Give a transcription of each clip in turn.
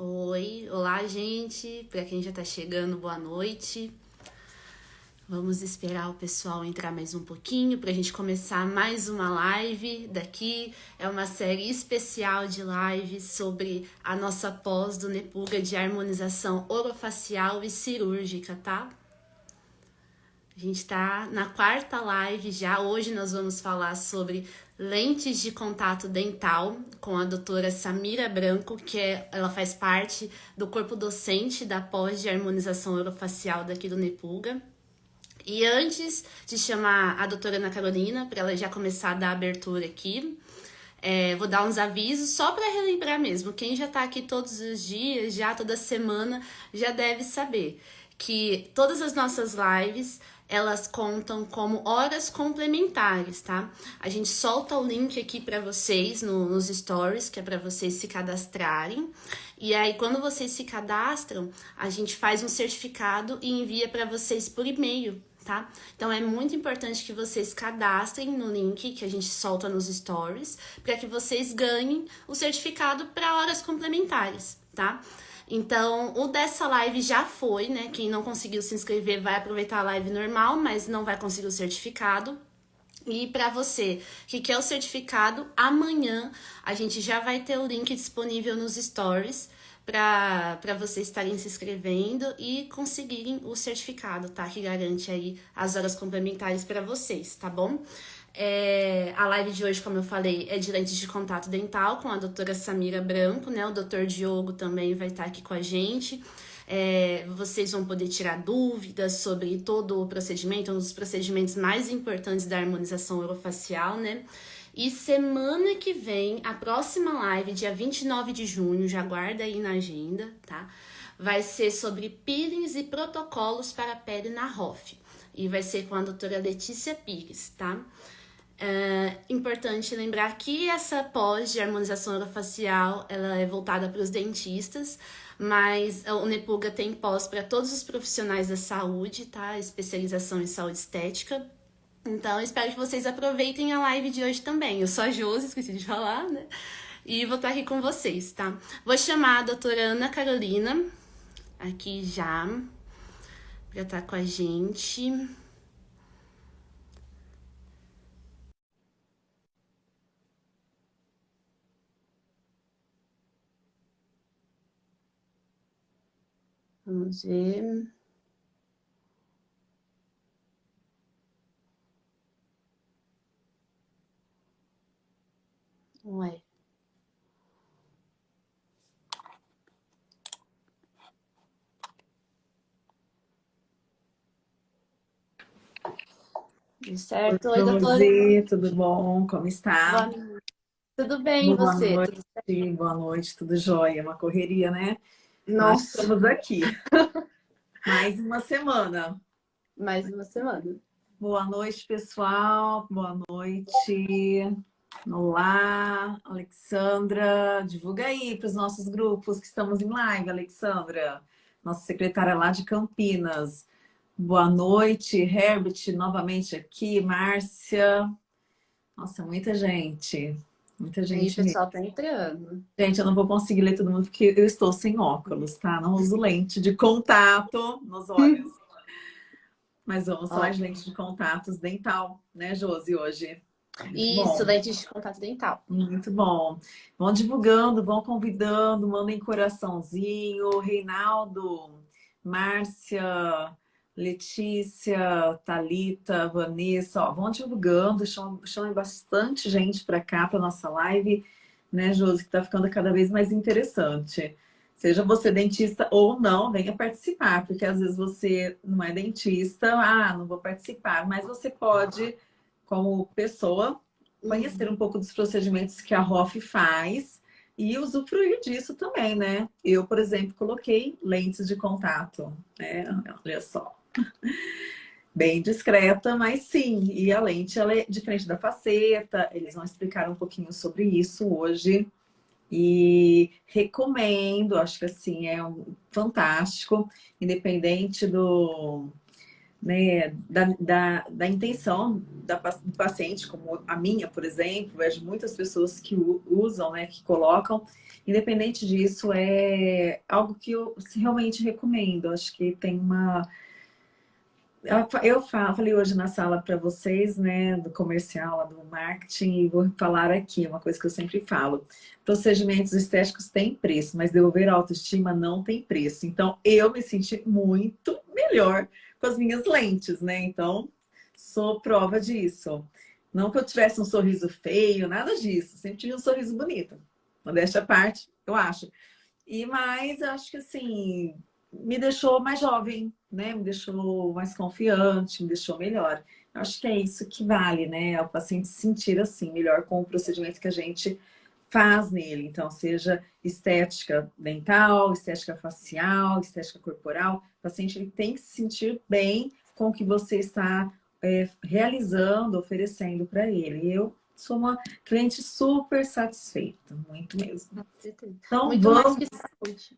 Oi, olá gente, para quem já está chegando, boa noite. Vamos esperar o pessoal entrar mais um pouquinho para a gente começar mais uma live daqui. É uma série especial de lives sobre a nossa pós do Nepuga de harmonização orofacial e cirúrgica, tá? A gente está na quarta live já. Hoje nós vamos falar sobre lentes de contato dental com a doutora Samira Branco, que é, ela faz parte do corpo docente da pós de harmonização orofacial daqui do Nepuga. E antes de chamar a doutora Ana Carolina, para ela já começar a dar abertura aqui, é, vou dar uns avisos só para relembrar mesmo. Quem já está aqui todos os dias, já toda semana, já deve saber que todas as nossas lives elas contam como horas complementares, tá? A gente solta o link aqui para vocês no, nos stories, que é para vocês se cadastrarem. E aí, quando vocês se cadastram, a gente faz um certificado e envia para vocês por e-mail, tá? Então, é muito importante que vocês cadastrem no link que a gente solta nos stories, para que vocês ganhem o certificado para horas complementares, tá? Então, o dessa live já foi, né? Quem não conseguiu se inscrever vai aproveitar a live normal, mas não vai conseguir o certificado. E para você que quer o certificado, amanhã a gente já vai ter o link disponível nos stories para vocês estarem se inscrevendo e conseguirem o certificado, tá? Que garante aí as horas complementares para vocês, tá bom? É, a live de hoje, como eu falei, é de lentes de contato dental com a doutora Samira Branco, né? O doutor Diogo também vai estar aqui com a gente. É, vocês vão poder tirar dúvidas sobre todo o procedimento, um dos procedimentos mais importantes da harmonização orofacial, né? E semana que vem, a próxima live, dia 29 de junho, já guarda aí na agenda, tá? Vai ser sobre peelings e protocolos para a pele na ROF. E vai ser com a doutora Letícia Pires, tá? É importante lembrar que essa pós de harmonização orofacial ela é voltada para os dentistas, mas o Nepuga tem pós para todos os profissionais da saúde, tá? Especialização em saúde estética. Então, espero que vocês aproveitem a live de hoje também. Eu sou a Josi, esqueci de falar, né? E vou estar aqui com vocês, tá? Vou chamar a doutora Ana Carolina aqui já para estar com a gente. Vamos ver. Ué. Certo? Oi, doutora. Tudo bom? Como está? Tudo bem, Boa você? Noite, boa noite, tudo jóia. Uma correria, né? Nossa. Nós estamos aqui. Mais uma semana. Mais uma semana. Boa noite, pessoal. Boa noite. Olá, Alexandra. Divulga aí para os nossos grupos que estamos em live, Alexandra. Nossa secretária lá de Campinas. Boa noite, Herbert, novamente aqui. Márcia. Nossa, muita gente. Muita gente. o pessoal tá entrando. Gente, eu não vou conseguir ler todo mundo porque eu estou sem óculos, tá? Não uso lente de contato nos olhos. Mas vamos falar de lente de contatos dental, né, Josi, hoje? Muito Isso, bom. lente de contato dental. Muito bom. Vão divulgando, vão convidando, mandem coraçãozinho. Reinaldo, Márcia, Letícia, Talita, Vanessa, ó, vão divulgando, chamem, chamem bastante gente para cá, para nossa live, né, Josi, que está ficando cada vez mais interessante. Seja você dentista ou não, venha participar, porque às vezes você não é dentista, ah, não vou participar, mas você pode, como pessoa, conhecer um pouco dos procedimentos que a ROF faz e usufruir disso também, né? Eu, por exemplo, coloquei lentes de contato, né? Olha só. Bem discreta, mas sim. E a lente ela é diferente da faceta. Eles vão explicar um pouquinho sobre isso hoje. E recomendo, acho que assim, é um fantástico, independente do, né, da, da, da, intenção da, do paciente, como a minha, por exemplo, vejo muitas pessoas que usam, né, que colocam. Independente disso, é algo que eu realmente recomendo. Acho que tem uma eu falei hoje na sala para vocês, né, do comercial, do marketing, e vou falar aqui, uma coisa que eu sempre falo. Procedimentos estéticos têm preço, mas devolver autoestima não tem preço. Então, eu me senti muito melhor com as minhas lentes, né? Então, sou prova disso. Não que eu tivesse um sorriso feio, nada disso. Sempre tive um sorriso bonito. Modéstia à parte, eu acho. E mais, acho que assim, me deixou mais jovem, né? Me deixou mais confiante, me deixou melhor. Eu acho que é isso que vale, né? É o paciente se sentir assim, melhor com o procedimento que a gente faz nele. Então, seja estética dental, estética facial, estética corporal, o paciente ele tem que se sentir bem com o que você está é, realizando, oferecendo para ele. Eu sou uma cliente super satisfeita, muito mesmo. Então, muito vamos... mais que saúde.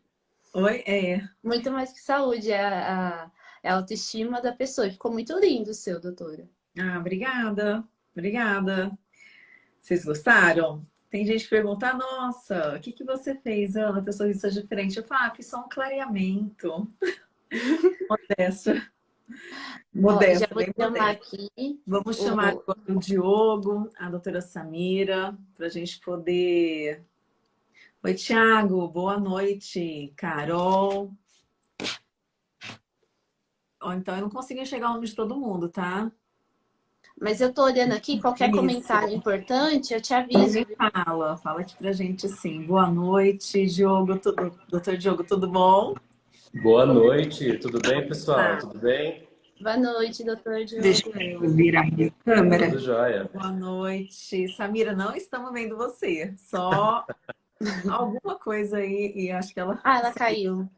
Oi, é. Muito mais que saúde, é a, a, é autoestima da pessoa. Ficou muito lindo o seu, doutora. Ah, obrigada. Obrigada. Vocês gostaram? Tem gente que pergunta, nossa, o que, que você fez, Ana, teu sorriso é diferente? Eu falo, ah, fiz só um clareamento. Modesta. Modesta, Ó, chamar aqui. Vamos chamar o... o Diogo, a doutora Samira, para a gente poder Oi, Tiago, boa noite. Carol. Oh, então, eu não consigo enxergar o nome de todo mundo, tá? Mas eu tô olhando aqui, qualquer Isso. comentário importante, eu te aviso. Fala, fala aqui pra gente assim. Boa noite, Diogo, tudo, doutor Diogo, tudo bom? Boa noite, tudo bem, pessoal? Ah. Tudo bem? Boa noite, doutor Diogo. Deixa eu virar a câmera. Tudo jóia. Boa noite. Samira, não estamos vendo você, só alguma coisa aí e acho que ela... Ah, ela caiu.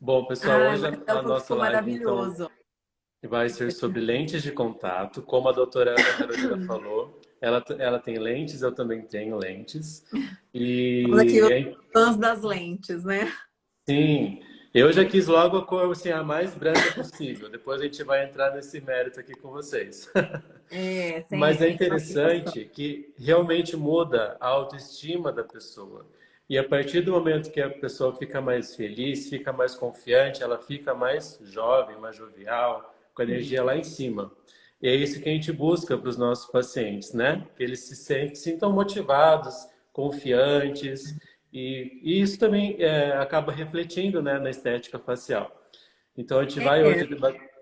Bom, pessoal, ah, hoje a, a nossa live maravilhoso. Então, vai ser sobre lentes de contato, como a doutora Ana Carolina falou. Ela, ela tem lentes, eu também tenho lentes. E... aqui os fãs das lentes, né? Sim. Eu já quis logo a cor assim, a mais branca possível. Depois a gente vai entrar nesse mérito aqui com vocês. É, Mas é interessante que realmente muda a autoestima da pessoa. E a partir do momento que a pessoa fica mais feliz, fica mais confiante, ela fica mais jovem, mais jovial, com a energia lá em cima. E é isso que a gente busca para os nossos pacientes, né? Que eles se sentem, sintam motivados, confiantes e, e isso também é, acaba refletindo né, na estética facial. Então, a gente vai é. hoje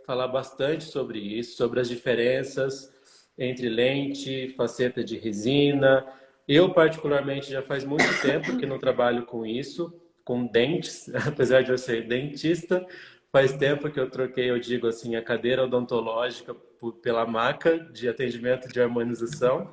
falar bastante sobre isso, sobre as diferenças entre lente, faceta de resina. Eu, particularmente, já faz muito tempo que não trabalho com isso, com dentes, apesar de eu ser dentista. Faz tempo que eu troquei, eu digo assim, a cadeira odontológica pela maca de atendimento de harmonização.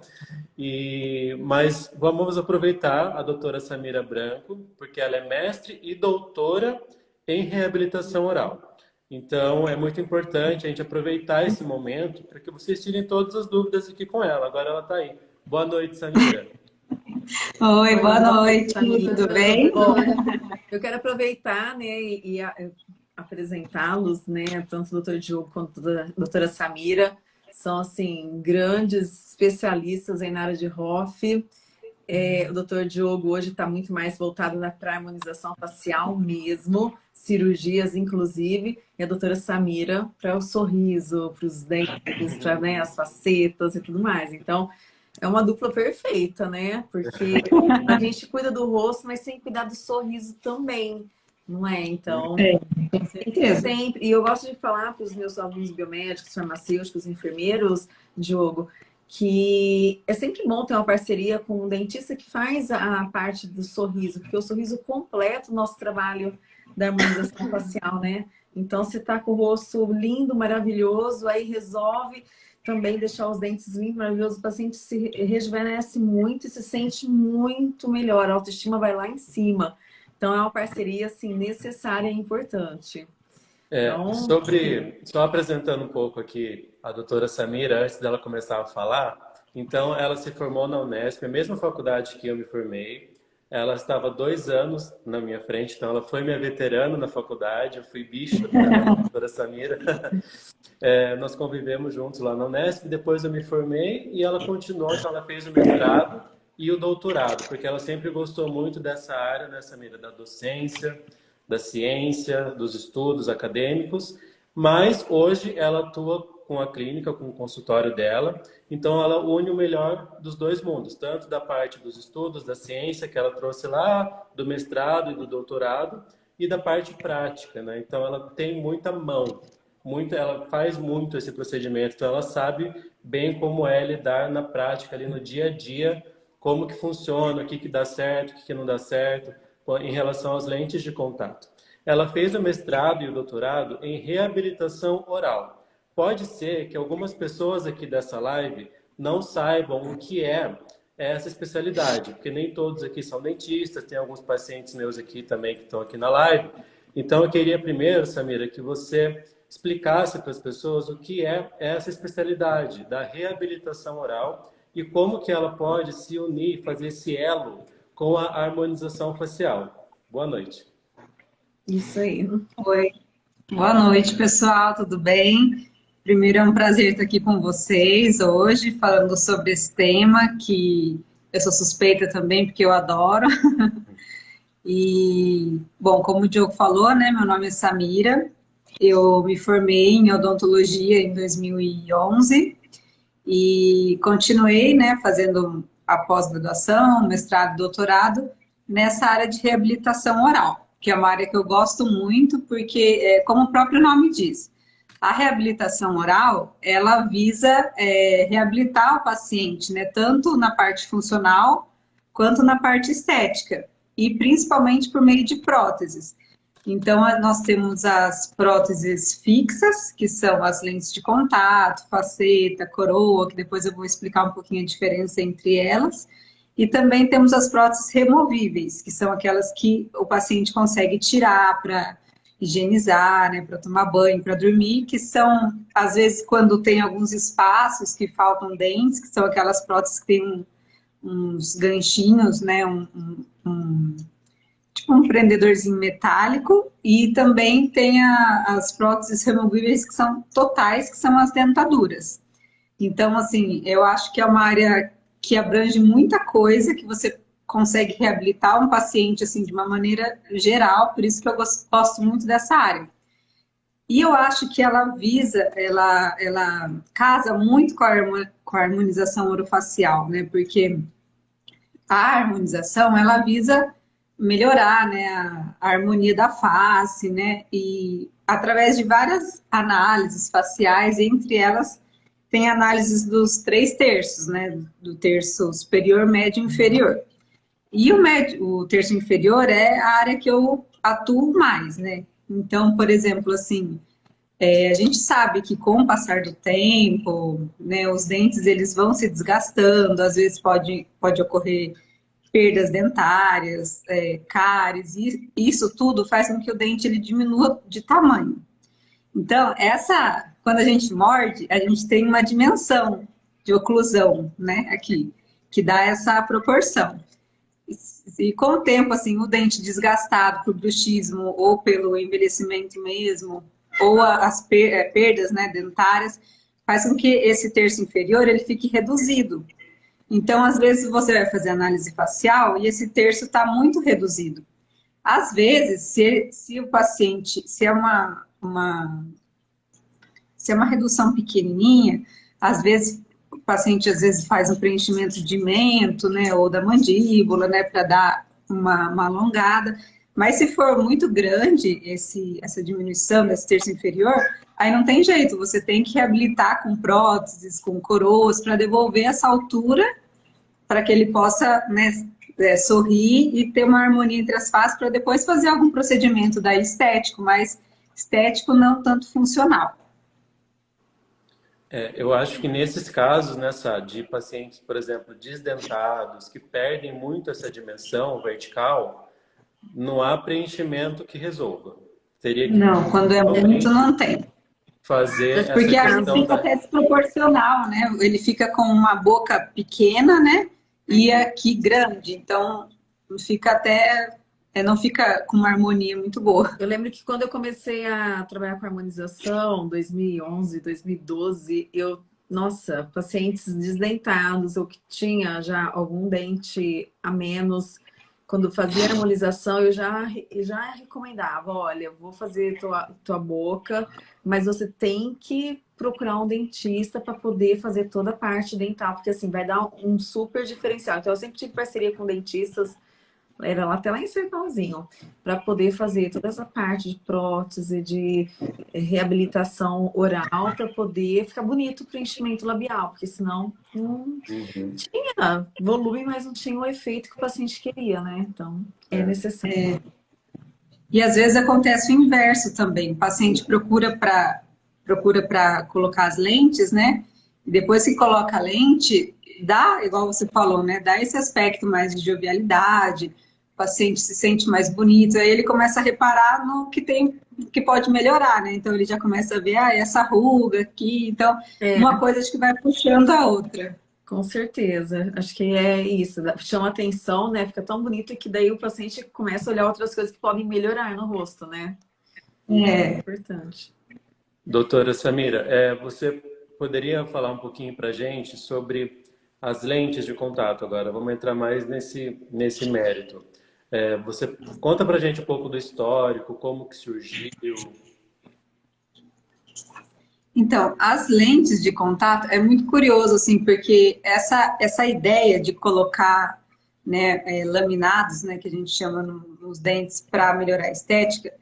E, mas vamos aproveitar a doutora Samira Branco, porque ela é mestre e doutora em reabilitação oral. Então, é muito importante a gente aproveitar esse momento para que vocês tirem todas as dúvidas aqui com ela. Agora ela está aí. Boa noite, Samira. Oi, boa noite, tudo bem? Eu quero aproveitar né, e, e apresentá-los, né? Tanto o doutor Diogo quanto a doutora Samira. São, assim, grandes especialistas em área de ROF. É, o doutor Diogo hoje está muito mais voltado para a harmonização facial mesmo, cirurgias inclusive, e a doutora Samira para o sorriso, para os dentes, para né, as facetas e tudo mais. Então, é uma dupla perfeita, né? Porque a gente cuida do rosto, mas tem que cuidar do sorriso também não é? Então, é, sempre. E eu gosto de falar para os meus alunos biomédicos, farmacêuticos, enfermeiros, Diogo, que é sempre bom ter uma parceria com um dentista que faz a parte do sorriso, porque o sorriso completa o nosso trabalho da harmonização facial, né? Então, você tá com o rosto lindo, maravilhoso, aí resolve também deixar os dentes limpos, maravilhosos, o paciente se rejuvenesce muito e se sente muito melhor, a autoestima vai lá em cima. Então, é uma parceria assim, necessária e importante. É, então... sobre, só apresentando um pouco aqui a doutora Samira, antes dela começar a falar, então ela se formou na Unesp, a mesma faculdade que eu me formei, Ela estava dois anos na minha frente, então ela foi minha veterana na faculdade, eu fui bicho da doutora Samira. É, nós convivemos juntos lá na Unesp, depois eu me formei e ela continuou, então ela fez o mestrado e o doutorado, porque ela sempre gostou muito dessa área, né, Samira, da docência, da ciência, dos estudos acadêmicos, mas hoje ela atua com a clínica, com o consultório dela. Então, ela une o melhor dos dois mundos, tanto da parte dos estudos, da ciência que ela trouxe lá, do mestrado e do doutorado, e da parte prática, né? Então, ela tem muita mão, muito, ela faz muito esse procedimento, então ela sabe bem como é lidar na prática, ali no dia a dia, como que funciona, o que, que dá certo, o que, que não dá certo, em relação às lentes de contato. Ela fez o mestrado e o doutorado em reabilitação oral. Pode ser que algumas pessoas aqui dessa live não saibam o que é essa especialidade, porque nem todos aqui são dentistas, tem alguns pacientes meus aqui também que estão aqui na live. Então, eu queria primeiro, Samira, que você explicasse para as pessoas o que é essa especialidade da reabilitação oral e como que ela pode se unir, fazer esse elo com a harmonização facial. Boa noite. Isso aí. Oi. Boa noite, pessoal, tudo bem? Primeiro, é um prazer estar aqui com vocês hoje, falando sobre esse tema que eu sou suspeita também, porque eu adoro. e, bom, como o Diogo falou, né, meu nome é Samira, eu me formei em odontologia em 2011 e continuei, né, fazendo a pós-graduação, mestrado, doutorado, nessa área de reabilitação oral, que é uma área que eu gosto muito, porque, é, como o próprio nome diz, a reabilitação oral, ela visa é, reabilitar o paciente, né, tanto na parte funcional quanto na parte estética, e principalmente por meio de próteses. Então, nós temos as próteses fixas, que são as lentes de contato, faceta, coroa, que depois eu vou explicar um pouquinho a diferença entre elas. E também temos as próteses removíveis, que são aquelas que o paciente consegue tirar para higienizar, né, para tomar banho, para dormir, que são, às vezes, quando tem alguns espaços que faltam dentes, que são aquelas próteses que tem uns ganchinhos, né, um, um, um, um prendedorzinho metálico, e também tem a, as próteses removíveis que são totais, que são as dentaduras. Então, assim, eu acho que é uma área que abrange muita coisa, que você consegue reabilitar um paciente assim de uma maneira geral, por isso que eu gosto muito dessa área. E eu acho que ela visa, ela, ela casa muito com a, com a harmonização orofacial, né? Porque a harmonização, ela visa melhorar né, a, harmonia da face, né? E através de várias análises faciais, entre elas tem análises dos três terços, né? Do terço superior, médio e inferior. E o, médio, o terço inferior é a área que eu atuo mais, né? Então, por exemplo, assim, é, a gente sabe que com o passar do tempo, né, os dentes eles vão se desgastando, às vezes pode, pode ocorrer perdas dentárias, é, cáries, e isso tudo faz com que o dente ele diminua de tamanho. Então, essa, quando a gente morde, a gente tem uma dimensão de oclusão, né, aqui, que dá essa proporção. E com o tempo, assim, o dente desgastado por bruxismo ou pelo envelhecimento mesmo, ou as é, perdas né, dentárias, faz com que esse terço inferior ele fique reduzido. Então, às vezes, você vai fazer análise facial e esse terço está muito reduzido. Às vezes, se, se o paciente, se é uma, uma, se é uma redução pequenininha, às vezes o paciente às vezes faz um preenchimento de mento, né, ou da mandíbula, né, para dar uma, uma, alongada. Mas se for muito grande esse, essa diminuição desse terço inferior, aí não tem jeito, você tem que reabilitar com próteses, com coroas, para devolver essa altura, para que ele possa né, é, sorrir e ter uma harmonia entre as faces, para depois fazer algum procedimento daí estético, mas estético não tanto funcional. É, eu acho que nesses casos, nessa de pacientes, por exemplo, desdentados, que perdem muito essa dimensão vertical, não há preenchimento que resolva. Teria que não, quando é muito não tem. Fazer Porque a fica da... até desproporcional, né? Ele fica com uma boca pequena, né? E aqui grande. Então, fica até é, não fica com uma harmonia muito boa. Eu lembro que quando eu comecei a trabalhar com harmonização, 2011, 2012, eu, nossa, pacientes desdentados ou que tinha já algum dente a menos, quando fazia harmonização, eu já, já recomendava, olha, vou fazer tua, tua boca, mas você tem que procurar um dentista para poder fazer toda a parte dental, porque assim, vai dar um super diferencial. Então, eu sempre tive parceria com dentistas era lá até lá em Sertãozinho, para poder fazer toda essa parte de prótese, de eh, reabilitação oral, para poder ficar bonito o preenchimento labial, porque senão não uhum. tinha volume, mas não tinha o efeito que o paciente queria, né? Então, é, é necessário. É. E às vezes acontece o inverso também, o paciente procura para procura para colocar as lentes, né? E depois que coloca a lente, dá, igual você falou, né? Dá esse aspecto mais de jovialidade, paciente se sente mais bonito, aí ele começa a reparar no que tem, que pode melhorar, né? Então ele já começa a ver, ah, essa ruga aqui, então é. uma coisa acho que vai puxando a outra. Com certeza, acho que é isso, chama atenção, né? Fica tão bonito que daí o paciente começa a olhar outras coisas que podem melhorar no rosto, né? É, é importante. Doutora Samira, é, você poderia falar um pouquinho para gente sobre as lentes de contato agora? Vamos entrar mais nesse, nesse mérito. É, você conta para gente um pouco do histórico, como que surgiu. Então, as lentes de contato é muito curioso, assim, porque essa, essa ideia de colocar né, é, laminados, né, que a gente chama no, nos dentes para melhorar a estética,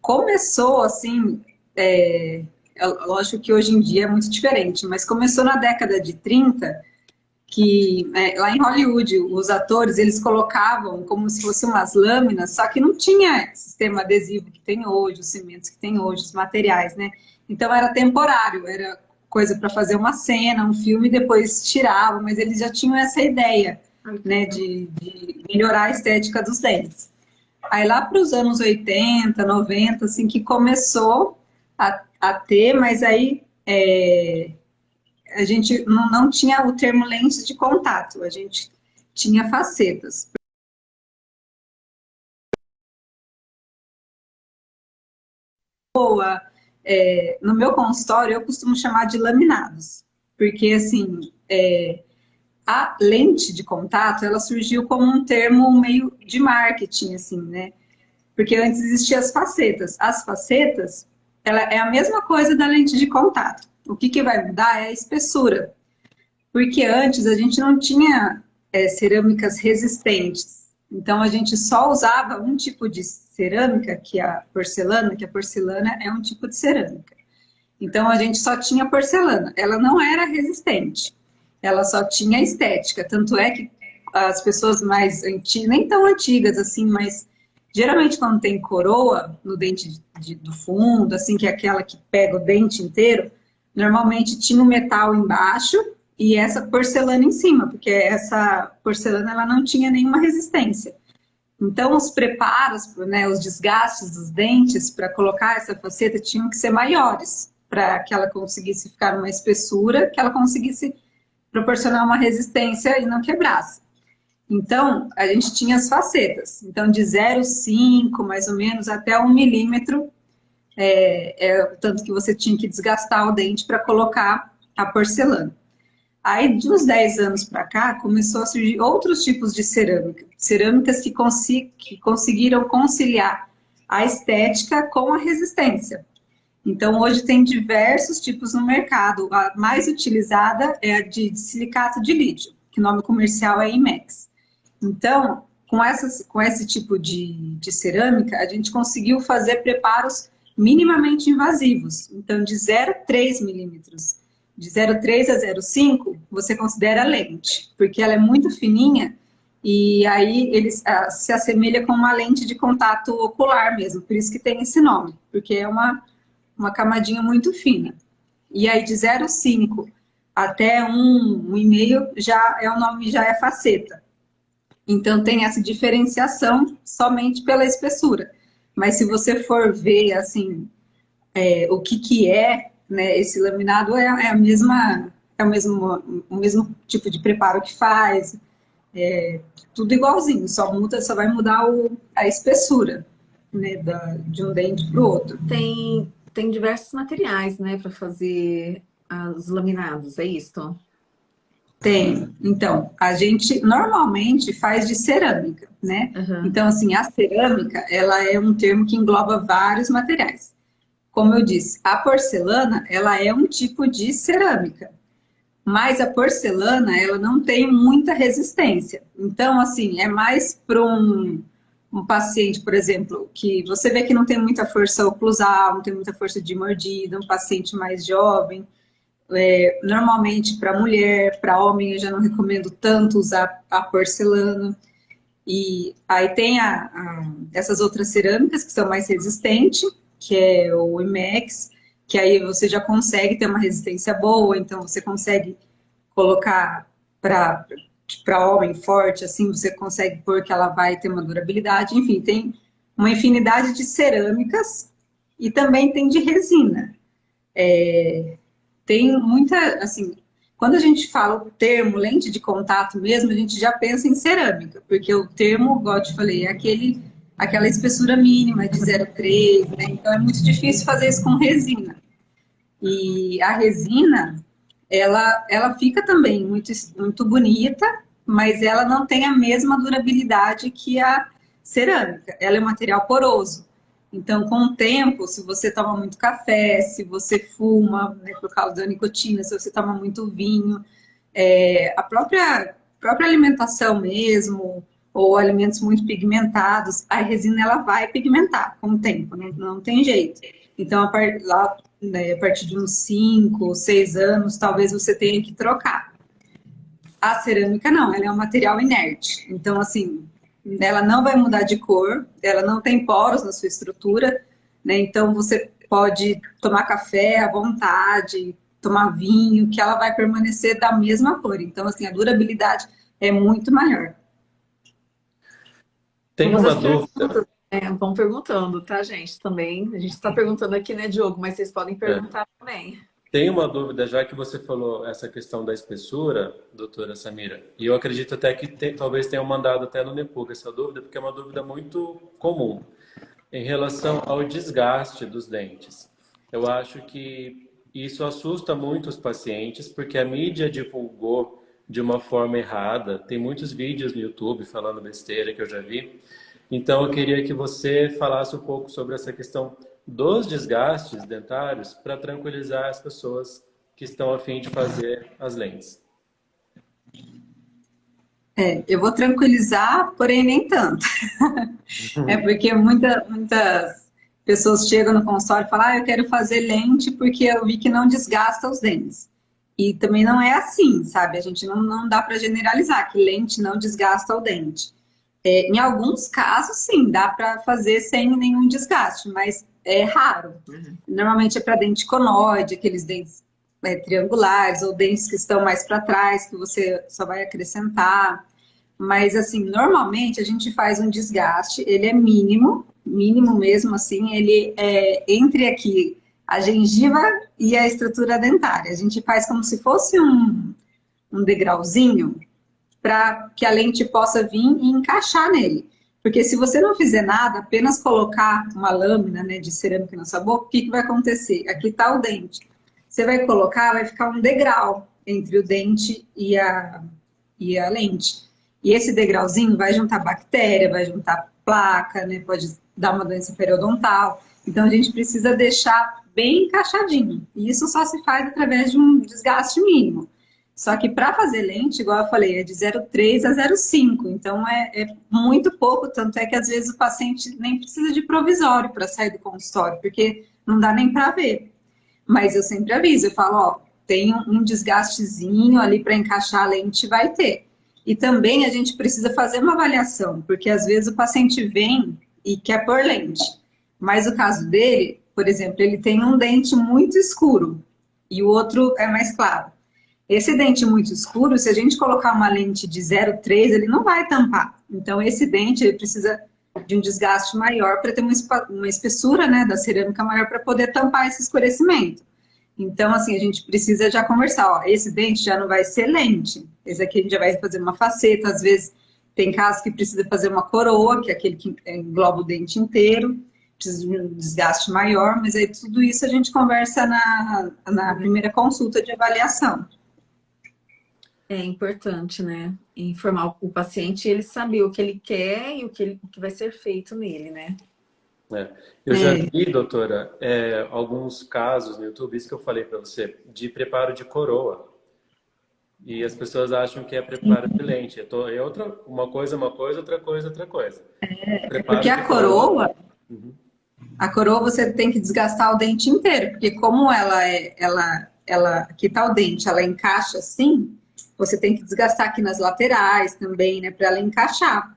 começou, assim, é, é, lógico que hoje em dia é muito diferente, mas começou na década de 30, que é, lá em Hollywood, os atores, eles colocavam como se fossem umas lâminas, só que não tinha sistema adesivo que tem hoje, os cimentos que tem hoje, os materiais, né? Então era temporário, era coisa para fazer uma cena, um filme, depois tirava, mas eles já tinham essa ideia, né, de, de melhorar a estética dos dentes. Aí lá para os anos 80, 90, assim, que começou a, a ter, mas aí é, a gente não, tinha o termo lentes de contato, a gente tinha facetas. Boa, é, no meu consultório eu costumo chamar de laminados, porque assim, é, a lente de contato, ela surgiu como um termo meio de marketing, assim, né? Porque antes existiam as facetas. As facetas, ela é a mesma coisa da lente de contato. O que, que vai mudar é a espessura. Porque antes a gente não tinha é, cerâmicas resistentes. Então a gente só usava um tipo de cerâmica, que é a porcelana, que a porcelana é um tipo de cerâmica. Então a gente só tinha porcelana. Ela não era resistente. Ela só tinha estética. Tanto é que as pessoas mais antigas, nem tão antigas assim, mas geralmente quando tem coroa no dente de, de, do fundo, assim, que é aquela que pega o dente inteiro, Normalmente tinha o metal embaixo e essa porcelana em cima, porque essa porcelana ela não tinha nenhuma resistência. Então, os preparos, né, os desgastes dos dentes para colocar essa faceta tinham que ser maiores, para que ela conseguisse ficar uma espessura, que ela conseguisse proporcionar uma resistência e não quebrasse. Então, a gente tinha as facetas. Então, de 0,5 mais ou menos até 1 milímetro é, é, tanto que você tinha que desgastar o dente para colocar a porcelana. Aí, de uns 10 anos para cá, começou a surgir outros tipos de cerâmica. Cerâmicas que, que conseguiram conciliar a estética com a resistência. Então, hoje tem diversos tipos no mercado. A mais utilizada é a de silicato de lítio, que o nome comercial é IMEX. Então, com, essas, com esse tipo de, de cerâmica, a gente conseguiu fazer preparos minimamente invasivos. Então, de 0,3 milímetros, de 0,3 a 0,5, você considera lente, porque ela é muito fininha e aí ele se assemelha com uma lente de contato ocular mesmo, por isso que tem esse nome, porque é uma, uma camadinha muito fina. E aí de 0,5 até 1,5 já é o nome, já é faceta. Então tem essa diferenciação somente pela espessura. Mas se você for ver, assim, é, o que que é, né, esse laminado é, é, a mesma, é o mesmo, o mesmo tipo de preparo que faz, É tudo igualzinho, só muda, só vai mudar o, a espessura, né, da, de um dente para o outro. Tem, tem diversos materiais, né, para fazer os laminados, é isso? Tem. Então, a gente normalmente faz de cerâmica, né? Uhum. Então, assim, a cerâmica, ela é um termo que engloba vários materiais. Como eu disse, a porcelana, ela é um tipo de cerâmica. Mas a porcelana, ela não tem muita resistência. Então, assim, é mais para um, um paciente, por exemplo, que você vê que não tem muita força oclusal, não tem muita força de mordida, um paciente mais jovem, é, normalmente para mulher, para homem eu já não recomendo tanto usar a porcelana. E aí tem a, a, essas outras cerâmicas que são mais resistentes, que é o IMEX, que aí você já consegue ter uma resistência boa, então você consegue colocar para homem forte, assim, você consegue pôr que ela vai ter uma durabilidade. Enfim, tem uma infinidade de cerâmicas e também tem de resina. É, tem muita, assim, quando a gente fala o termo lente de contato mesmo, a gente já pensa em cerâmica, porque o termo, igual eu te falei, é aquele, aquela espessura mínima de 0,3, né? Então é muito difícil fazer isso com resina. E a resina, ela, ela fica também muito, muito bonita, mas ela não tem a mesma durabilidade que a cerâmica. Ela é um material poroso. Então, com o tempo, se você toma muito café, se você fuma, né, por causa da nicotina, se você toma muito vinho, é, a própria, própria alimentação mesmo, ou alimentos muito pigmentados, a resina ela vai pigmentar com o tempo, não, não tem jeito. Então, a, part, lá, né, a partir de uns 5, 6 anos, talvez você tenha que trocar. A cerâmica não, ela é um material inerte. Então, assim, ela não vai mudar de cor, ela não tem poros na sua estrutura, né? Então você pode tomar café à vontade, tomar vinho, que ela vai permanecer da mesma cor. Então, assim, a durabilidade é muito maior. Tem uma dúvida. É, vão perguntando, tá, gente? Também. A gente está perguntando aqui, né, Diogo? Mas vocês podem perguntar é. também. Tem uma dúvida, já que você falou essa questão da espessura, doutora Samira, e eu acredito até que tem, talvez tenham mandado até no Nepuga essa dúvida, porque é uma dúvida muito comum em relação ao desgaste dos dentes. Eu acho que isso assusta muito os pacientes, porque a mídia divulgou de uma forma errada. Tem muitos vídeos no YouTube falando besteira que eu já vi. Então, eu queria que você falasse um pouco sobre essa questão dos desgastes dentários para tranquilizar as pessoas que estão a fim de fazer as lentes. É, eu vou tranquilizar, porém nem tanto. é porque muita, muitas pessoas chegam no consultório e falam, ah, eu quero fazer lente porque eu vi que não desgasta os dentes. E também não é assim, sabe? A gente não, não dá para generalizar que lente não desgasta o dente. É, em alguns casos, sim, dá para fazer sem nenhum desgaste, mas é raro. Uhum. Normalmente é para dente conoide, aqueles dentes é, triangulares, ou dentes que estão mais para trás, que você só vai acrescentar. Mas, assim, normalmente a gente faz um desgaste, ele é mínimo, mínimo mesmo, assim, ele é entre aqui a gengiva e a estrutura dentária. A gente faz como se fosse um, um degrauzinho para que a lente possa vir e encaixar nele. Porque se você não fizer nada, apenas colocar uma lâmina né, de cerâmica na sua boca, o que, que vai acontecer? Aqui está o dente. Você vai colocar, vai ficar um degrau entre o dente e a, e a lente. E esse degrauzinho vai juntar bactéria, vai juntar placa, né, pode dar uma doença periodontal. Então a gente precisa deixar bem encaixadinho. E isso só se faz através de um desgaste mínimo. Só que para fazer lente, igual eu falei, é de 0,3 a 0,5. Então é, é, muito pouco, tanto é que às vezes o paciente nem precisa de provisório para sair do consultório, porque não dá nem para ver. Mas eu sempre aviso, eu falo, ó, tem um desgastezinho ali para encaixar a lente, vai ter. E também a gente precisa fazer uma avaliação, porque às vezes o paciente vem e quer pôr lente. Mas o caso dele, por exemplo, ele tem um dente muito escuro e o outro é mais claro. Esse dente muito escuro, se a gente colocar uma lente de 0,3, ele não vai tampar. Então, esse dente ele precisa de um desgaste maior para ter uma espessura né, da cerâmica maior para poder tampar esse escurecimento. Então, assim, a gente precisa já conversar, ó, esse dente já não vai ser lente, esse aqui a gente já vai fazer uma faceta, às vezes tem casos que precisa fazer uma coroa, que é aquele que engloba o dente inteiro, precisa de um desgaste maior, mas aí tudo isso a gente conversa na, na primeira consulta de avaliação. É importante, né? Informar o paciente ele saber o que ele quer e o que, ele, o que vai ser feito nele, né? É. Eu já é. vi, doutora, é, alguns casos no YouTube, isso que eu falei para você, de preparo de coroa. E as pessoas acham que é preparo de lente. É outra, uma coisa, uma coisa, outra coisa, outra coisa. É, porque a coroa, coroa uhum. a coroa você tem que desgastar o dente inteiro, porque como ela é, ela, ela, aqui tá o dente, ela encaixa assim, você tem que desgastar aqui nas laterais também, né, para ela encaixar.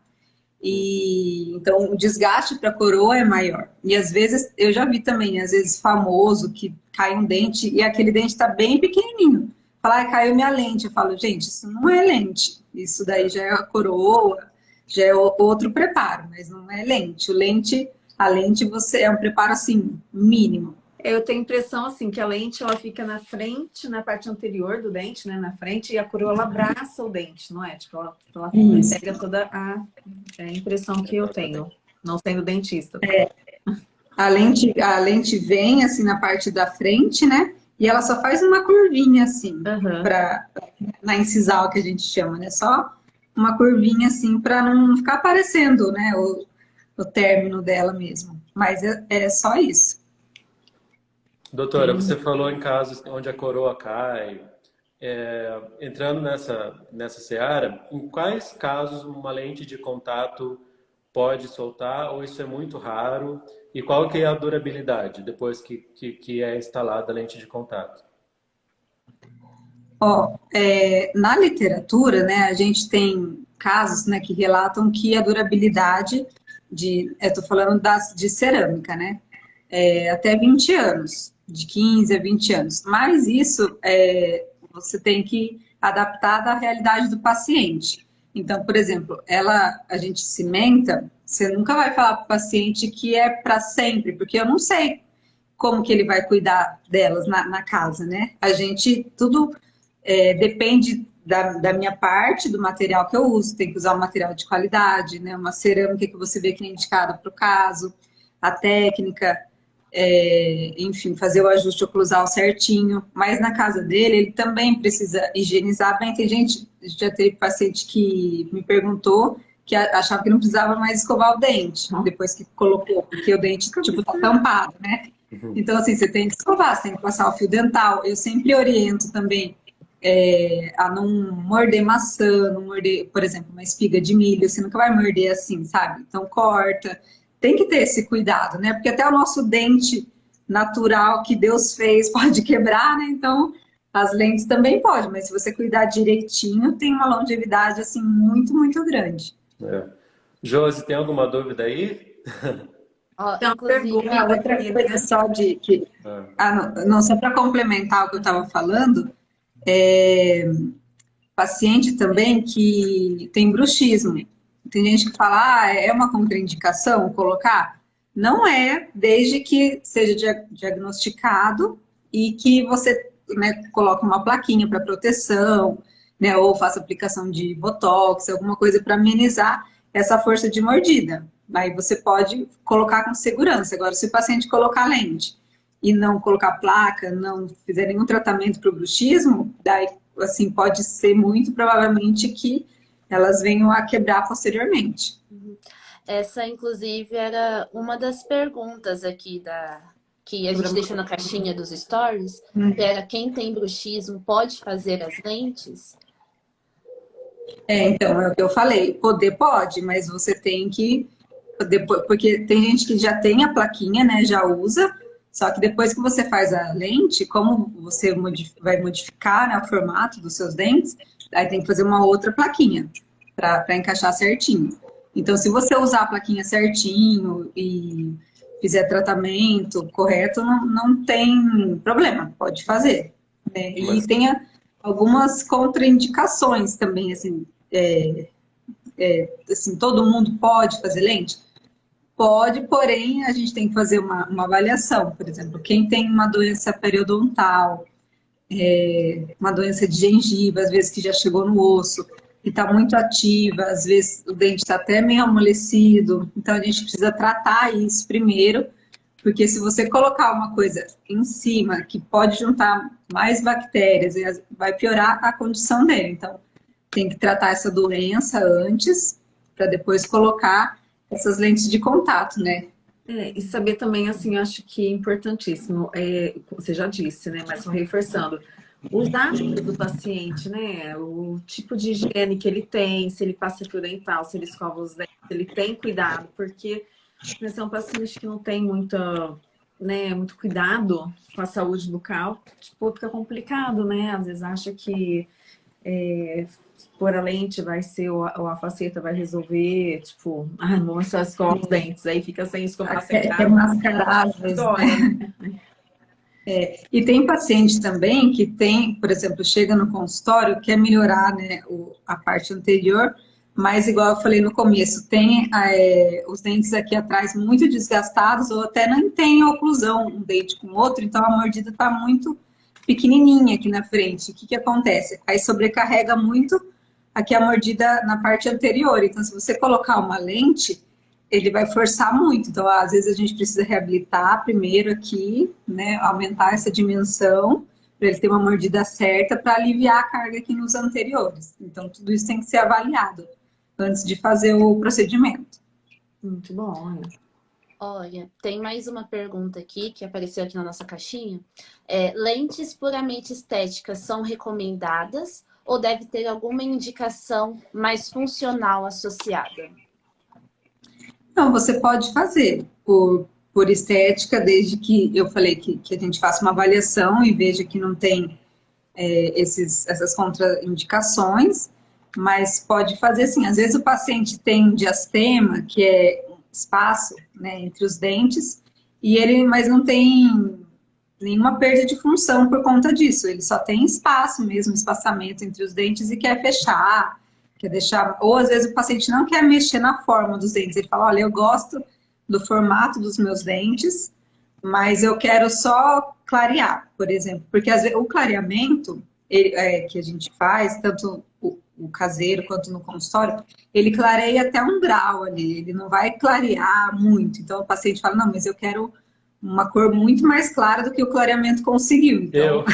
E então o desgaste para a coroa é maior. E às vezes eu já vi também, às vezes famoso que cai um dente e aquele dente está bem pequenininho. Falar, ah, caiu minha lente. Eu falo, gente, isso não é lente. Isso daí já é a coroa, já é outro preparo, mas não é lente. O lente, a lente você é um preparo assim mínimo. Eu tenho a impressão assim que a lente ela fica na frente, na parte anterior do dente, né, na frente, e a coroa ela abraça o dente, não é? Tipo, ela, ela pega toda a, é a impressão que eu tenho, não sendo dentista. É. A lente, a lente vem assim na parte da frente, né? E ela só faz uma curvinha assim, uhum. Pra, na incisal que a gente chama, né? Só uma curvinha assim para não ficar aparecendo, né? O, o término dela mesmo. Mas é, é só isso. Doutora, você falou em casos onde a coroa cai. É, entrando nessa, nessa seara, em quais casos uma lente de contato pode soltar ou isso é muito raro? E qual que é a durabilidade depois que, que, que é instalada a lente de contato? Oh, é, na literatura, né, a gente tem casos né, que relatam que a durabilidade de, eu estou falando das, de cerâmica, né, é, até 20 anos de 15 a 20 anos. Mas isso é, você tem que adaptar da realidade do paciente. Então, por exemplo, ela, a gente cimenta, você nunca vai falar para o paciente que é para sempre, porque eu não sei como que ele vai cuidar delas na, na casa, né? A gente, tudo é, depende da, da, minha parte, do material que eu uso, tem que usar um material de qualidade, né? Uma cerâmica que você vê que é indicada para o caso, a técnica, é, enfim, fazer o ajuste oclusal certinho, mas na casa dele ele também precisa higienizar bem. Tem gente, já teve paciente que me perguntou que achava que não precisava mais escovar o dente, depois que colocou, porque o dente, tipo, tá tampado, né? Uhum. Então, assim, você tem que escovar, você tem que passar o fio dental. Eu sempre oriento também é, a não morder maçã, não morder, por exemplo, uma espiga de milho, você nunca vai morder assim, sabe? Então, corta, tem que ter esse cuidado, né? Porque até o nosso dente natural que Deus fez pode quebrar, né? Então, as lentes também pode, mas se você cuidar direitinho, tem uma longevidade, assim, muito, muito grande. É. Josi, tem alguma dúvida aí? Oh, tem uma pergunta, outra coisa só de... Que, ah. Ah, não, não, só para complementar o que eu estava falando, é, paciente também que tem bruxismo. Tem gente que fala, ah, é uma contraindicação colocar? Não é, desde que seja diagnosticado e que você né, coloque uma plaquinha para proteção, né, ou faça aplicação de botox, alguma coisa para amenizar essa força de mordida. Aí você pode colocar com segurança. Agora, se o paciente colocar lente e não colocar placa, não fizer nenhum tratamento para o bruxismo, daí, assim, pode ser muito provavelmente que elas venham a quebrar posteriormente. Uhum. Essa, inclusive, era uma das perguntas aqui da que a gente deixou na caixinha dos stories, hum. que era quem tem bruxismo pode fazer as lentes? É, então, é o que eu falei, poder pode, mas você tem que, depois, porque tem gente que já tem a plaquinha, né, já usa, só que depois que você faz a lente, como você vai modificar né, o formato dos seus dentes, aí tem que fazer uma outra plaquinha para encaixar certinho. Então, se você usar a plaquinha certinho e fizer tratamento correto, não, não tem problema, pode fazer. Né? Mas... E tem algumas contraindicações também, assim, é, é, assim, todo mundo pode fazer lente? Pode, porém, a gente tem que fazer uma, uma avaliação. Por exemplo, quem tem uma doença periodontal, é, uma doença de gengiva, às vezes que já chegou no osso, e está muito ativa, às vezes o dente está até meio amolecido, então a gente precisa tratar isso primeiro, porque se você colocar uma coisa em cima que pode juntar mais bactérias, vai piorar a condição dele. Então, tem que tratar essa doença antes, para depois colocar essas lentes de contato, né? É, e saber também, assim, acho que é importantíssimo, é, você já disse, né, mas só reforçando, os hábitos do paciente, né, o tipo de higiene que ele tem, se ele passa fio dental, se ele escova os dentes, se ele tem cuidado, porque né, são pacientes que não tem muita, né, muito cuidado com a saúde bucal, tipo, fica complicado, né, às vezes acha que é, pôr a lente vai ser, ou a, ou a faceta vai resolver, tipo, ah, não é só escovar os dentes, aí fica sem escovar sem É, é mascarar, né? É, e tem paciente também que tem, por exemplo, chega no consultório, quer melhorar né, o, a parte anterior, mas igual eu falei no começo, tem é, os dentes aqui atrás muito desgastados ou até não tem oclusão um dente com o outro, então a mordida está muito pequenininha aqui na frente. O que, que acontece? Aí sobrecarrega muito aqui a mordida na parte anterior. Então, se você colocar uma lente, ele vai forçar muito. Então, às vezes a gente precisa reabilitar primeiro aqui, né, aumentar essa dimensão para ele ter uma mordida certa para aliviar a carga aqui nos anteriores. Então, tudo isso tem que ser avaliado antes de fazer o procedimento. Muito bom. Olha, tem mais uma pergunta aqui que apareceu aqui na nossa caixinha. É, lentes puramente estéticas são recomendadas ou deve ter alguma indicação mais funcional associada? Não, você pode fazer por, por estética, desde que eu falei que, que a gente faça uma avaliação e veja que não tem é, esses, essas contraindicações, mas pode fazer assim, às vezes o paciente tem diastema, que é espaço né, entre os dentes, e ele, mas não tem nenhuma perda de função por conta disso, ele só tem espaço mesmo, espaçamento entre os dentes e quer fechar, quer deixar, ou às vezes o paciente não quer mexer na forma dos dentes, ele fala, olha, eu gosto do formato dos meus dentes, mas eu quero só clarear, por exemplo, porque vezes, o clareamento ele, é, que a gente faz, tanto o, caseiro quanto no consultório, ele clareia até um grau ali, ele não vai clarear muito. Então o paciente fala, não, mas eu quero uma cor muito mais clara do que o clareamento conseguiu. Então, eu.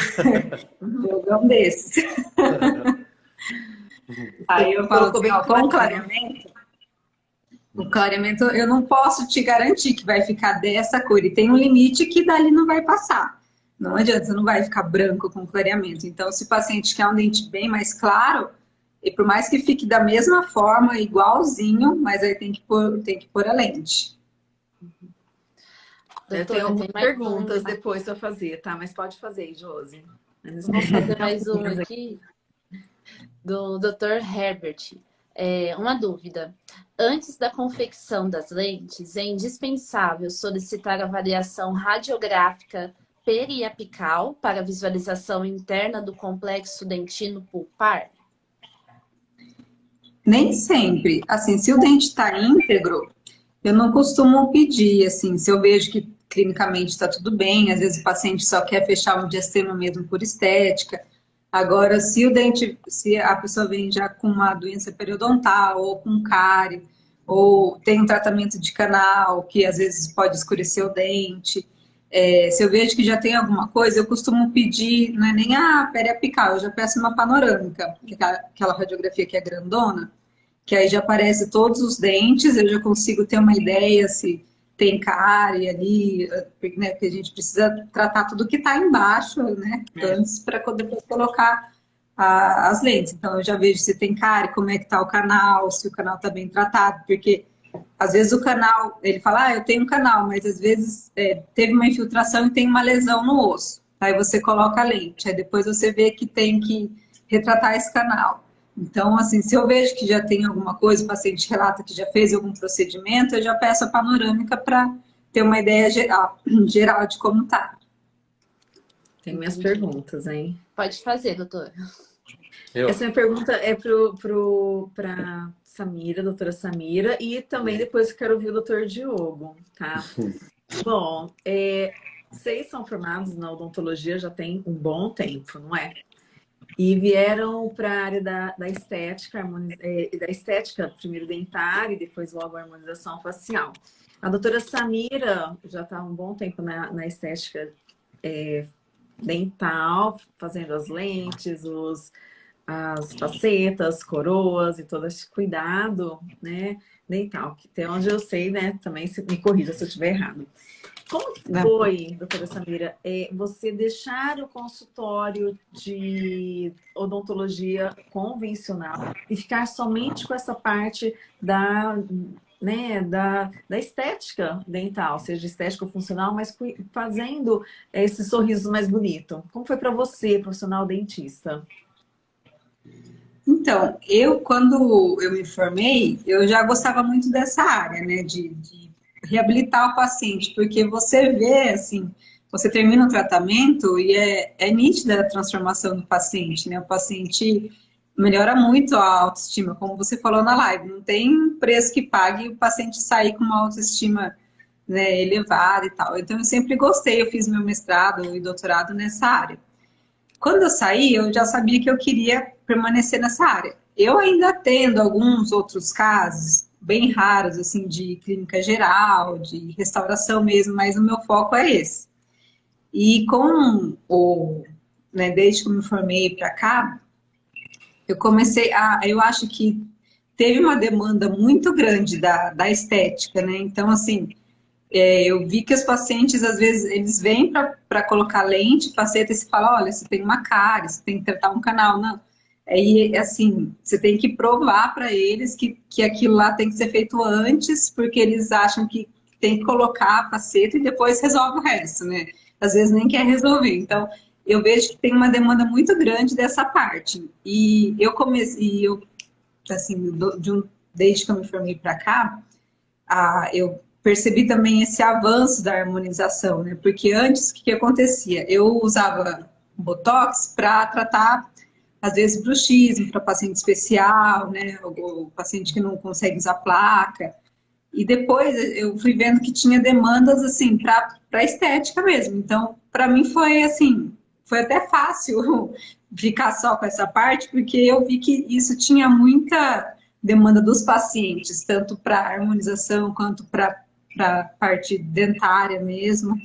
jogão desse. Aí eu falo assim, ó, com o clareamento, o clareamento eu não posso te garantir que vai ficar dessa cor. E tem um limite que dali não vai passar. Não adianta, você não vai ficar branco com clareamento. Então, se o paciente quer um dente bem mais claro, e por mais que fique da mesma forma, igualzinho, mas aí tem que pôr, tem que pôr a lente. Eu tenho algumas perguntas depois para fazer, tá? Mas pode fazer, Josi. Vamos fazer mais uma aqui do Dr. Herbert. É, uma dúvida. Antes da confecção das lentes, é indispensável solicitar avaliação radiográfica periapical para visualização interna do complexo dentino pulpar? Nem sempre. Assim, se o dente está íntegro, eu não costumo pedir, assim, se eu vejo que clinicamente está tudo bem, às vezes o paciente só quer fechar um diastema mesmo por estética. Agora, se o dente, se a pessoa vem já com uma doença periodontal ou com cárie, ou tem um tratamento de canal que às vezes pode escurecer o dente, é, se eu vejo que já tem alguma coisa, eu costumo pedir, não é nem a periapical, eu já peço uma panorâmica, é aquela radiografia que é grandona, que aí já aparece todos os dentes, eu já consigo ter uma ideia se tem cárie ali, né, porque a gente precisa tratar tudo que está embaixo, né, é. antes para depois colocar a, as lentes. Então eu já vejo se tem cárie, como é que está o canal, se o canal está bem tratado, porque às vezes o canal, ele fala, ah, eu tenho um canal, mas às vezes é, teve uma infiltração e tem uma lesão no osso. Aí você coloca a lente, aí depois você vê que tem que retratar esse canal. Então, assim, se eu vejo que já tem alguma coisa, o paciente relata que já fez algum procedimento, eu já peço a panorâmica para ter uma ideia geral, geral de como tá. Tem minhas perguntas, hein? Pode fazer, doutora. Eu. Essa minha pergunta é para pro, pro, Samira, doutora Samira, e também depois quero ouvir o doutor Diogo, tá? Bom, é, vocês são formados na odontologia já tem um bom tempo, não é? E vieram para a área da, da estética, é, da estética, primeiro dentária e depois logo a harmonização facial. A doutora Samira já está há um bom tempo na, na estética é, dental, fazendo as lentes, os, as facetas, coroas e todo esse cuidado né, dental, que até onde eu sei, né, também se, me corrija se eu estiver errado. Como foi, doutora Samira, é, você deixar o consultório de odontologia convencional e ficar somente com essa parte da, né, da, da estética dental, seja estética ou funcional, mas fazendo esse sorriso mais bonito? Como foi para você, profissional dentista? Então, eu, quando eu me formei, eu já gostava muito dessa área, né, de, de reabilitar o paciente, porque você vê, assim, você termina o tratamento e é, é nítida a transformação do paciente, né? O paciente melhora muito a autoestima, como você falou na live, não tem preço que pague o paciente sair com uma autoestima né, elevada e tal. Então, eu sempre gostei, eu fiz meu mestrado e doutorado nessa área. Quando eu saí, eu já sabia que eu queria permanecer nessa área. Eu ainda tendo alguns outros casos, bem raros, assim, de clínica geral, de restauração mesmo, mas o meu foco é esse. E com o, né, desde que eu me formei para cá, eu comecei a, eu acho que teve uma demanda muito grande da, da estética, né? Então, assim, é, eu vi que os pacientes, às vezes, eles vêm para colocar lente, faceta, e se fala, olha, você tem uma cara, você tem que tratar um canal. Não, e assim, você tem que provar para eles que, que aquilo lá tem que ser feito antes, porque eles acham que tem que colocar a faceta e depois resolve o resto, né? Às vezes nem quer resolver. Então, eu vejo que tem uma demanda muito grande dessa parte. E eu comecei, eu, assim, de um, desde que eu me formei para cá, a, eu percebi também esse avanço da harmonização, né? Porque antes, o que, que acontecia? Eu usava Botox para tratar às vezes bruxismo para paciente especial, né, o, paciente que não consegue usar placa. E depois eu fui vendo que tinha demandas assim para estética mesmo. Então, para mim foi assim, foi até fácil ficar só com essa parte, porque eu vi que isso tinha muita demanda dos pacientes, tanto para harmonização quanto para a parte dentária mesmo.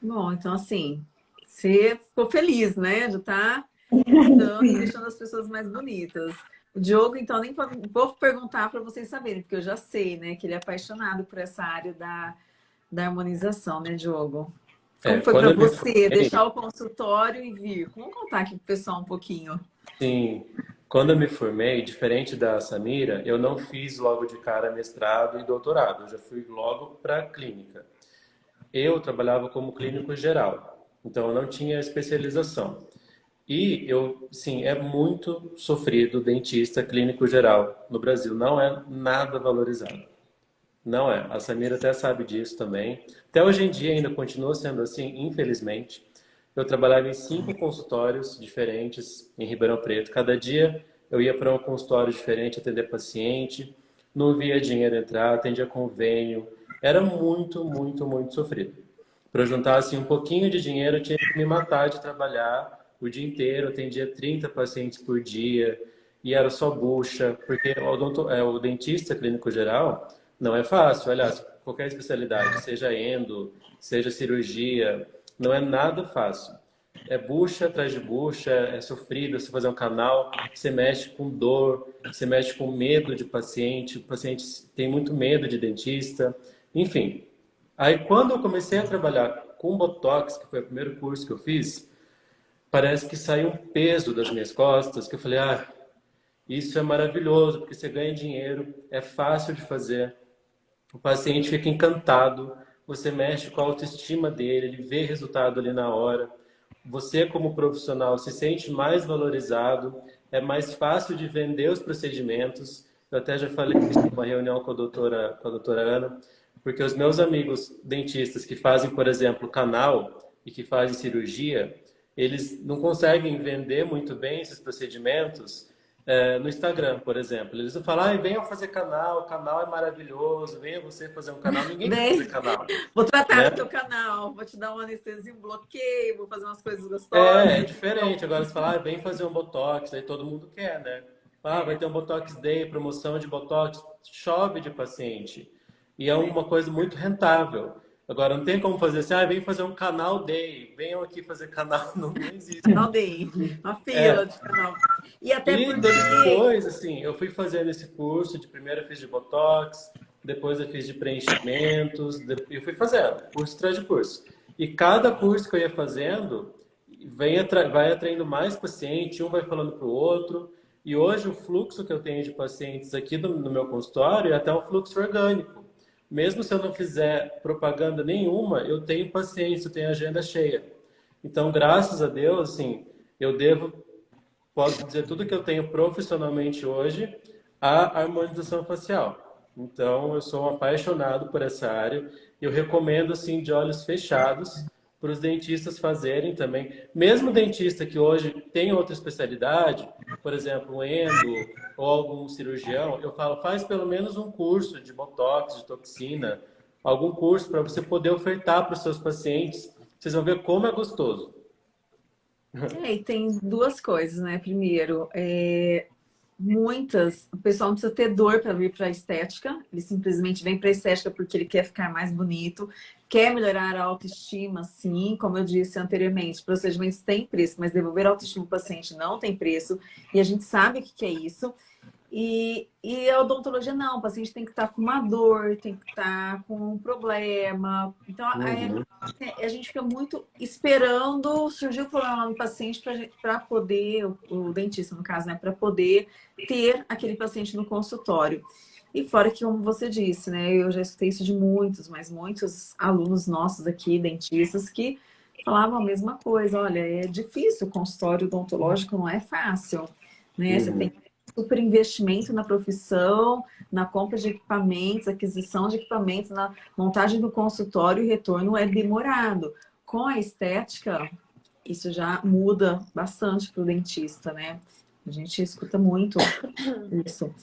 Bom, então assim, você ficou feliz, né? Já tá então, deixando as pessoas mais bonitas. O Diogo, então, nem vou perguntar para vocês saberem, porque eu já sei, né, que ele é apaixonado por essa área da, da harmonização, né, Diogo? Como é, foi para você deixar o consultório e vir? Vamos contar aqui para o pessoal um pouquinho. Sim, quando eu me formei, diferente da Samira, eu não fiz logo de cara mestrado e doutorado, eu já fui logo para a clínica. Eu trabalhava como clínico geral, então eu não tinha especialização. E eu, sim, é muito sofrido dentista clínico geral no Brasil. Não é nada valorizado. Não é. A Samira até sabe disso também. Até hoje em dia ainda continua sendo assim, infelizmente. Eu trabalhava em cinco consultórios diferentes em Ribeirão Preto. Cada dia eu ia para um consultório diferente atender paciente. Não via dinheiro entrar, atendia convênio. Era muito, muito, muito sofrido. Para juntar assim, um pouquinho de dinheiro, eu tinha que me matar de trabalhar o dia inteiro, atendia 30 pacientes por dia e era só bucha, porque o, odonto, é, o dentista clínico geral não é fácil. Aliás, qualquer especialidade, seja endo, seja cirurgia, não é nada fácil. É bucha atrás de bucha, é sofrido você fazer um canal, você mexe com dor, você mexe com medo de paciente, o paciente tem muito medo de dentista, enfim. Aí quando eu comecei a trabalhar com Botox, que foi o primeiro curso que eu fiz, parece que saiu um peso das minhas costas, que eu falei, ah, isso é maravilhoso, porque você ganha dinheiro, é fácil de fazer, o paciente fica encantado, você mexe com a autoestima dele, ele vê resultado ali na hora, você como profissional se sente mais valorizado, é mais fácil de vender os procedimentos, eu até já falei isso numa reunião com a doutora, com a doutora Ana, porque os meus amigos dentistas que fazem, por exemplo, canal e que fazem cirurgia, eles não conseguem vender muito bem esses procedimentos é, no Instagram, por exemplo. Eles falam, ah, venham fazer canal, o canal é maravilhoso, venha você fazer um canal. Ninguém quer fazer canal. Vou tratar né? do teu canal, vou te dar uma anestesia, um bloqueio, vou fazer umas coisas gostosas. É, é diferente. Agora você fala, ah, vem fazer um Botox, aí todo mundo quer, né? Ah, vai ter um Botox Day, promoção de Botox. Chove de paciente. E é uma coisa muito rentável. Agora, não tem como fazer assim, ah, vem fazer um canal day, venham aqui fazer canal, não, não existe. Canal day, uma fila é. de canal. E até e porque... depois, assim, eu fui fazendo esse curso, de primeiro eu fiz de Botox, depois eu fiz de preenchimentos, eu fui fazendo, curso atrás de curso. E cada curso que eu ia fazendo, vem atra... vai atraindo mais paciente, um vai falando para o outro, e hoje o fluxo que eu tenho de pacientes aqui no, no meu consultório é até um fluxo orgânico mesmo se eu não fizer propaganda nenhuma, eu tenho paciência, eu tenho agenda cheia. Então, graças a Deus, assim, eu devo, posso dizer tudo que eu tenho profissionalmente hoje, à harmonização facial. Então, eu sou um apaixonado por essa área. Eu recomendo, assim, de olhos fechados, para os dentistas fazerem também. Mesmo dentista que hoje tem outra especialidade, por exemplo, endo ou algum cirurgião, eu falo, faz pelo menos um curso de botox, de toxina, algum curso para você poder ofertar para os seus pacientes. Vocês vão ver como é gostoso. É, e tem duas coisas, né? Primeiro, é, muitas, o pessoal não precisa ter dor para vir para a estética, ele simplesmente vem para a estética porque ele quer ficar mais bonito, quer melhorar a autoestima, sim, como eu disse anteriormente, procedimentos têm preço, mas devolver a autoestima do paciente não tem preço, e a gente sabe o que é isso. E, e a odontologia não, o paciente tem que estar com uma dor, tem que estar com um problema. Então, uhum. a, a, gente fica muito esperando surgir o problema no paciente para poder, o, o, dentista no caso, né, para poder ter aquele paciente no consultório. E fora que, como você disse, né, eu já escutei isso de muitos, mas muitos alunos nossos aqui, dentistas, que falavam a mesma coisa. Olha, é difícil, o consultório odontológico não é fácil, né? Uhum. Você tem super investimento na profissão, na compra de equipamentos, aquisição de equipamentos, na montagem do consultório, o retorno é demorado. Com a estética, isso já muda bastante para o dentista, né? A gente escuta muito isso.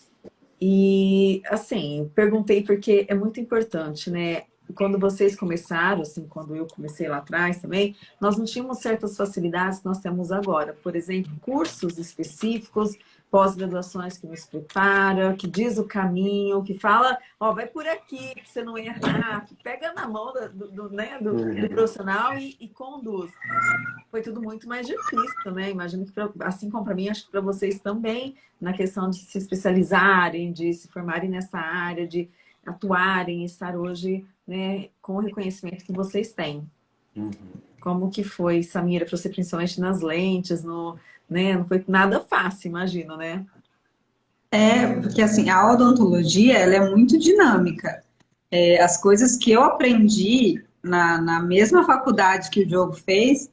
E, assim, perguntei porque é muito importante, né? Quando vocês começaram, assim, quando eu comecei lá atrás também, nós não tínhamos certas facilidades que nós temos agora. Por exemplo, cursos específicos pós-graduações que nos prepara, que diz o caminho, que fala, ó, vai por aqui, que você não errar, que pega na mão do, do, né, do, do uhum. profissional e, e, conduz. Foi tudo muito mais difícil, né? Imagino que, pra, assim como para mim, acho que para vocês também, na questão de se especializarem, de se formarem nessa área, de atuarem, estar hoje né, com o reconhecimento que vocês têm. Uhum. Como que foi, Samira, para você, principalmente nas lentes, no, né? Não foi nada fácil, imagino, né? É, porque assim, a odontologia, ela é muito dinâmica. É, as coisas que eu aprendi na, na mesma faculdade que o Diogo fez,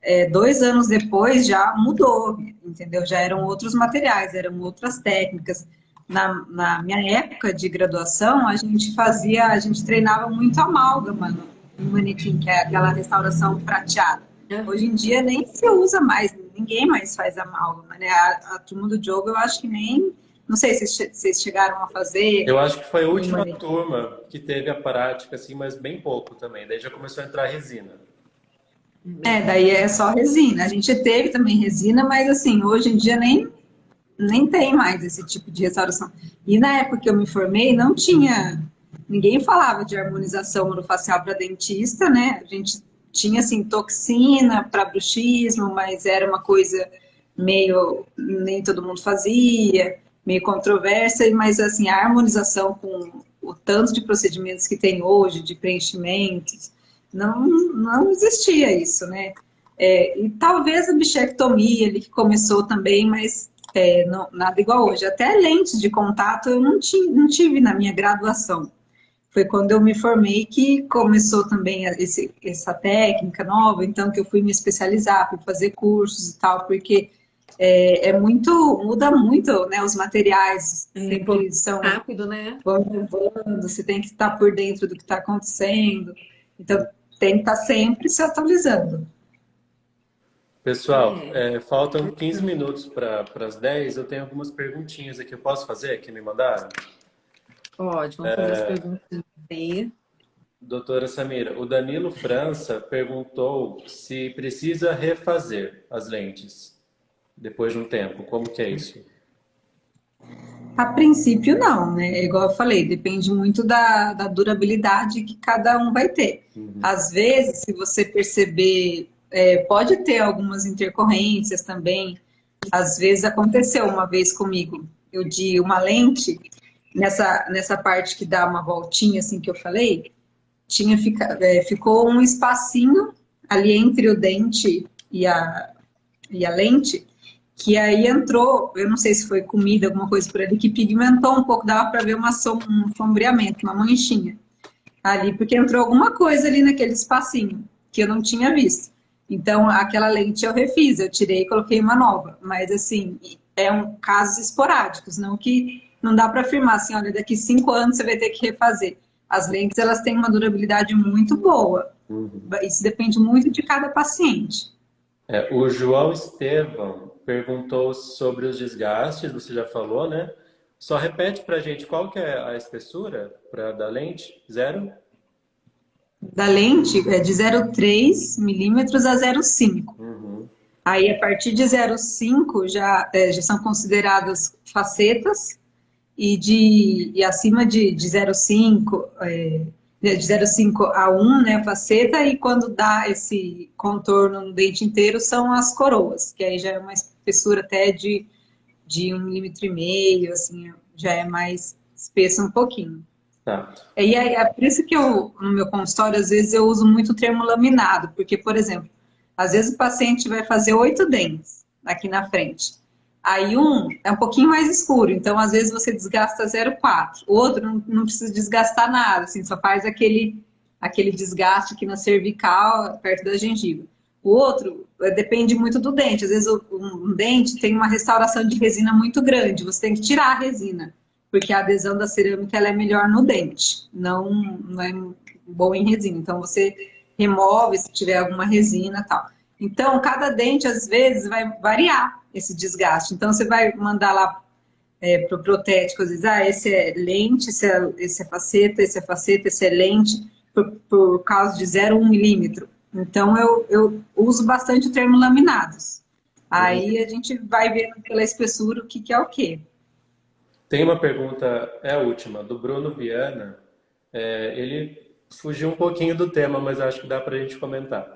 é, dois anos depois já mudou, entendeu? Já eram outros materiais, eram outras técnicas. Na, na minha época de graduação, a gente fazia, a gente treinava muito amálgama no, manequim, que é aquela restauração prateada. Hoje em dia nem se usa mais, ninguém mais faz amálgama, né? A, a turma do Diogo, eu acho que nem... Não sei se vocês chegaram a fazer. Eu acho que foi a última turma que teve a prática, assim, mas bem pouco também. Daí já começou a entrar resina. É, daí é só resina. A gente teve também resina, mas assim, hoje em dia nem, nem tem mais esse tipo de restauração. E na época que eu me formei, não tinha... Ninguém falava de harmonização orofacial para dentista, né? A gente tinha assim toxina para bruxismo, mas era uma coisa meio nem todo mundo fazia, meio controversa, mas assim a harmonização com o tanto de procedimentos que tem hoje, de preenchimentos, não não existia isso, né? É, e talvez a bichectomia ali que começou também, mas é, não, nada igual hoje. Até lentes de contato eu não, tinha, não tive na minha graduação foi quando eu me formei que começou também esse, essa técnica nova, então que eu fui me especializar, fui fazer cursos e tal, porque é, é muito, muda muito, né, os materiais, é, sempre são rápido, né? Voando, você tem que estar por dentro do que está acontecendo, então tem que estar sempre se atualizando. Pessoal, é. É, faltam 15 minutos para as 10. Eu tenho algumas perguntinhas aqui. Eu posso fazer que me mandaram? Pode, vamos fazer as é. perguntas Doutora Samira, o Danilo França perguntou se precisa refazer as lentes depois de um tempo. Como que é isso? A princípio, não, né? É igual eu falei, depende muito da, da durabilidade que cada um vai ter. Uhum. Às vezes, se você perceber, é, pode ter algumas intercorrências também. Às vezes aconteceu uma vez comigo, eu de uma lente, nessa, nessa parte que dá uma voltinha, assim que eu falei, tinha fica, é, ficou um espacinho ali entre o dente e a, e a lente, que aí entrou, eu não sei se foi comida, alguma coisa por ali, que pigmentou um pouco, dava para ver uma som, um sombreamento, uma manchinha ali, porque entrou alguma coisa ali naquele espacinho, que eu não tinha visto. Então, aquela lente eu refiz, eu tirei e coloquei uma nova. Mas, assim, é um casos esporádicos, não que não dá para afirmar assim, olha, daqui cinco anos você vai ter que refazer. As lentes, elas têm uma durabilidade muito boa. Uhum. Isso depende muito de cada paciente. É, o João Estevam perguntou sobre os desgastes, você já falou, né? Só repete para a gente qual que é a espessura para da lente? Zero? Da lente é de 0,3 milímetros a 0,5. Uhum. Aí, a partir de 0,5 já, é, já são consideradas facetas e, de, e acima de, de 0,5 é, de 0,5 a 1, né, faceta, e quando dá esse contorno no dente inteiro são as coroas, que aí já é uma espessura até de, de um milímetro e meio, assim, já é mais espessa um pouquinho. Tá. E aí, é por isso que eu, no meu consultório, às vezes eu uso muito o termo laminado, porque, por exemplo, às vezes o paciente vai fazer oito dentes aqui na frente. Aí um é um pouquinho mais escuro, então às vezes você desgasta 0,4. O outro não, precisa desgastar nada, assim, só faz aquele, aquele desgaste aqui na cervical, perto da gengiva. O outro é, depende muito do dente. Às vezes um, dente tem uma restauração de resina muito grande, você tem que tirar a resina, porque a adesão da cerâmica ela é melhor no dente, não, não é boa em resina. Então você remove se tiver alguma resina tal. Então, cada dente, às vezes, vai variar esse desgaste. Então, você vai mandar lá é, para o protético, às vezes, ah, esse é lente, esse é, esse é faceta, esse é faceta, esse é lente, por, por causa de 0,1 milímetro. Então, eu, eu uso bastante o termo laminados. Aí a gente vai vendo pela espessura o que, que é o quê. Tem uma pergunta, é a última, do Bruno Viana. É, ele fugiu um pouquinho do tema, mas acho que dá para a gente comentar.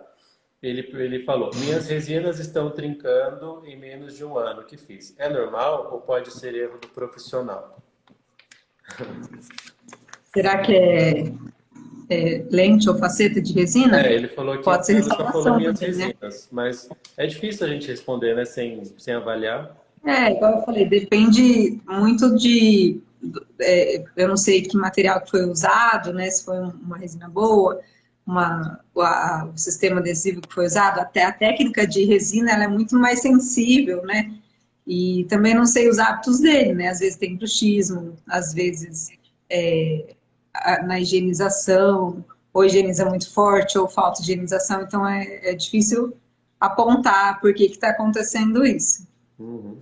Ele, ele falou, minhas resinas estão trincando em menos de um ano que fiz. É normal ou pode ser erro do profissional? Será que é, é lente ou faceta de resina? É, ele falou que pode ser só falou minhas né? resinas, mas é difícil a gente responder, né, sem, sem avaliar. É, igual eu falei, depende muito de, é, eu não sei que material que foi usado, né, se foi uma resina boa, uma, a, o sistema adesivo que foi usado, até a técnica de resina ela é muito mais sensível, né? E também não sei os hábitos dele, né? Às vezes tem bruxismo, às vezes é, na higienização, ou higieniza muito forte, ou falta de higienização, então é, é difícil apontar por que está acontecendo isso. Uhum.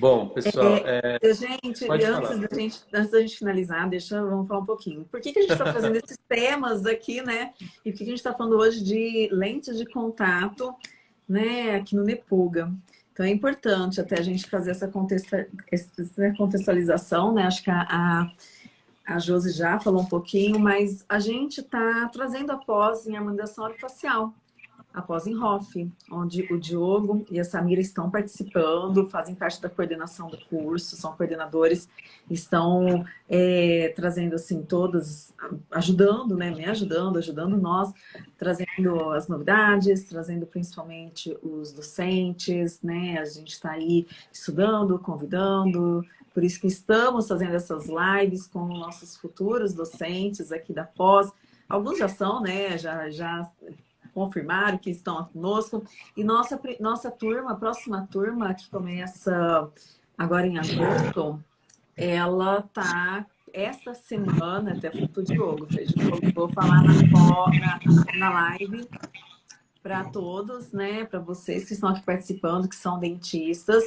Bom, pessoal. É, é... Gente, antes da gente, antes da gente finalizar, deixa, vamos falar um pouquinho. Por que, que a gente está fazendo esses temas aqui, né? E por que, que a gente está falando hoje de lentes de contato, né, aqui no Nepuga? Então é importante até a gente fazer essa, contextualização, né? Acho que a, a, a Josi já falou um pouquinho, mas a gente está trazendo a pós em harmonização orofacial após em Hoff, onde o Diogo e a Samira estão participando, fazem parte da coordenação do curso, são coordenadores, estão é, trazendo assim todas, ajudando, né, me ajudando, ajudando nós, trazendo as novidades, trazendo principalmente os docentes, né, a gente está aí estudando, convidando, por isso que estamos fazendo essas lives com nossos futuros docentes aqui da pós, alguns já são, né, já, já confirmaram que estão conosco. E nossa, nossa turma, próxima turma, que começa agora em agosto, ela tá essa semana, até foi pro Diogo, fez, vou falar na, na, na live, para todos, né? Para vocês que estão aqui participando, que são dentistas.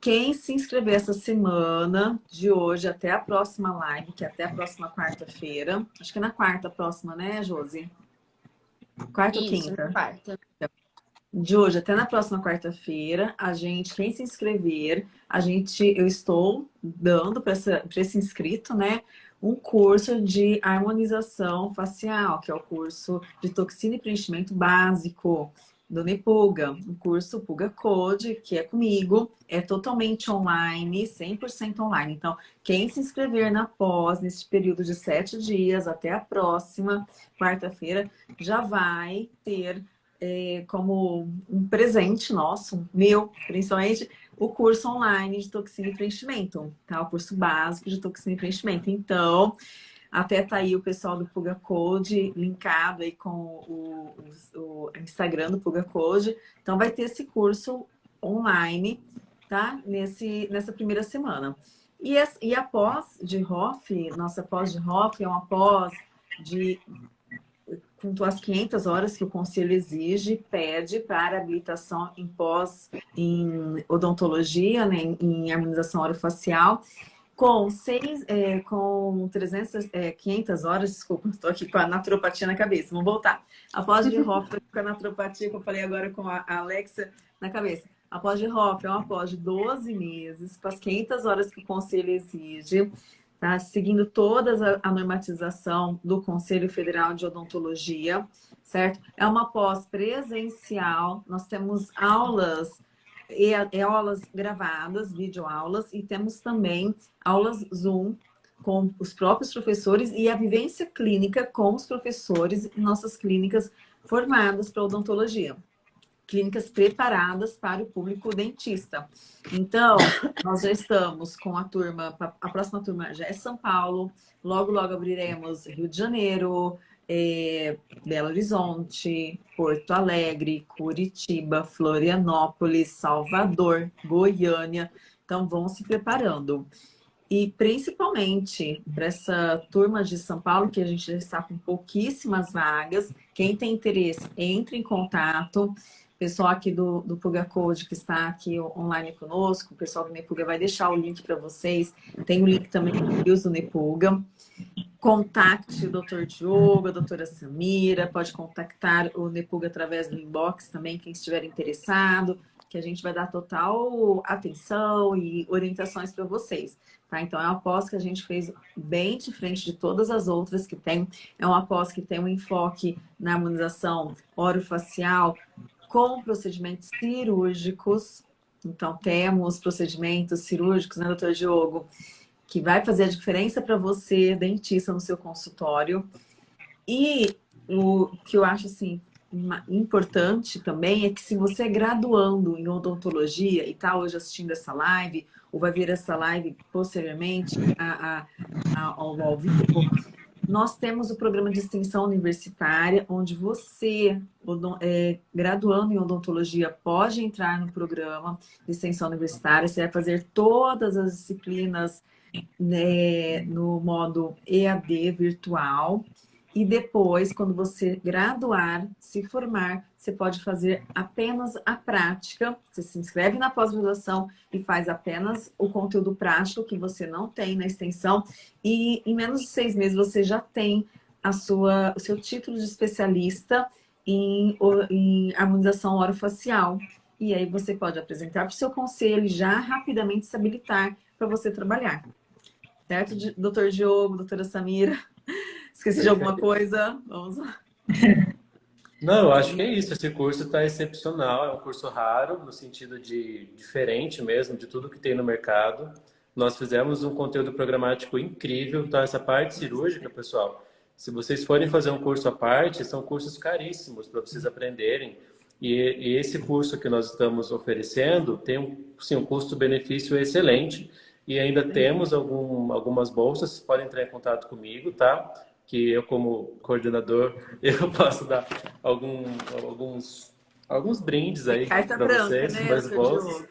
Quem se inscrever essa semana, de hoje até a próxima live, que é até a próxima quarta-feira. Acho que é na quarta próxima, né, Josi? Quarta ou quinta? quarta. De hoje até na próxima quarta-feira, a gente, quem se inscrever, a gente, eu estou dando para esse inscrito, né, um curso de harmonização facial, que é o curso de toxina e preenchimento básico do Nepuga, um curso Puga Code, que é comigo, é totalmente online, 100% online. Então, quem se inscrever na pós, nesse período de sete dias, até a próxima quarta-feira, já vai ter é, como um presente nosso, meu, principalmente, o curso online de toxina e preenchimento, tá? O curso básico de toxina e preenchimento. Então, até tá aí o pessoal do Puga Code linkado aí com o, o, o Instagram do Puga Code. Então, vai ter esse curso online, tá? Nesse, nessa primeira semana. E, e a pós de ROF, nossa pós de ROF é uma pós de com as 500 horas que o conselho exige, pede para habilitação em pós em odontologia, né, em harmonização orofacial, com, seis, é, com 300, é, 500 horas, desculpa, estou aqui com a naturopatia na cabeça, vamos voltar. A pós de Hoff, com a naturopatia que eu falei agora com a Alexa na cabeça. A pós de Hoff é uma pós de 12 meses, com as 500 horas que o conselho exige, tá? seguindo toda a normatização do Conselho Federal de Odontologia, certo? É uma pós presencial, nós temos aulas e, e aulas gravadas, videoaulas, e temos também aulas Zoom com os próprios professores e a vivência clínica com os professores em nossas clínicas formadas para odontologia clínicas preparadas para o público dentista. Então, nós já estamos com a turma, a próxima turma já é São Paulo, logo, logo abriremos Rio de Janeiro, é, Belo Horizonte, Porto Alegre, Curitiba, Florianópolis, Salvador, Goiânia. Então, vão se preparando. E principalmente para essa turma de São Paulo, que a gente já está com pouquíssimas vagas, quem tem interesse, entre em contato pessoal aqui do, do Puga Code que está aqui online conosco, o pessoal do Nepuga vai deixar o link para vocês. Tem o link também do Nepuga. Contacte o Dr. Diogo, a doutora Samira, pode contactar o Nepuga através do inbox também, quem estiver interessado, que a gente vai dar total atenção e orientações para vocês. Tá? Então, é uma pós que a gente fez bem diferente de todas as outras que tem. É uma pós que tem um enfoque na harmonização orofacial, com procedimentos cirúrgicos. Então, temos procedimentos cirúrgicos, né, doutor Diogo? Que vai fazer a diferença para você, dentista, no seu consultório. E o que eu acho, assim, importante também é que se você é graduando em odontologia e está hoje assistindo essa live, ou vai ver essa live posteriormente a, a, a, ao, ao vivo, nós temos o programa de extensão universitária, onde você, é, graduando em odontologia, pode entrar no programa de extensão universitária. Você vai fazer todas as disciplinas né, no modo EAD virtual. E depois, quando você graduar, se formar, você pode fazer apenas a prática. Você se inscreve na pós-graduação e faz apenas o conteúdo prático que você não tem na extensão. E em menos de seis meses você já tem a sua, o seu título de especialista em, em harmonização orofacial. E aí você pode apresentar para o seu conselho e já rapidamente se habilitar para você trabalhar. Certo, doutor Diogo, doutora Samira? Esqueci de alguma coisa? Vamos lá. Não, eu acho que é isso. Esse curso está excepcional. É um curso raro, no sentido de diferente mesmo, de tudo que tem no mercado. Nós fizemos um conteúdo programático incrível. Então, essa parte cirúrgica, pessoal, se vocês forem fazer um curso à parte, são cursos caríssimos para vocês aprenderem. E, e, esse curso que nós estamos oferecendo tem um, sim, um custo-benefício excelente. E ainda temos algum, algumas bolsas, vocês podem entrar em contato comigo, tá? Que eu como coordenador eu posso dar algum, alguns alguns brindes aí para vocês, né, mais bolsas.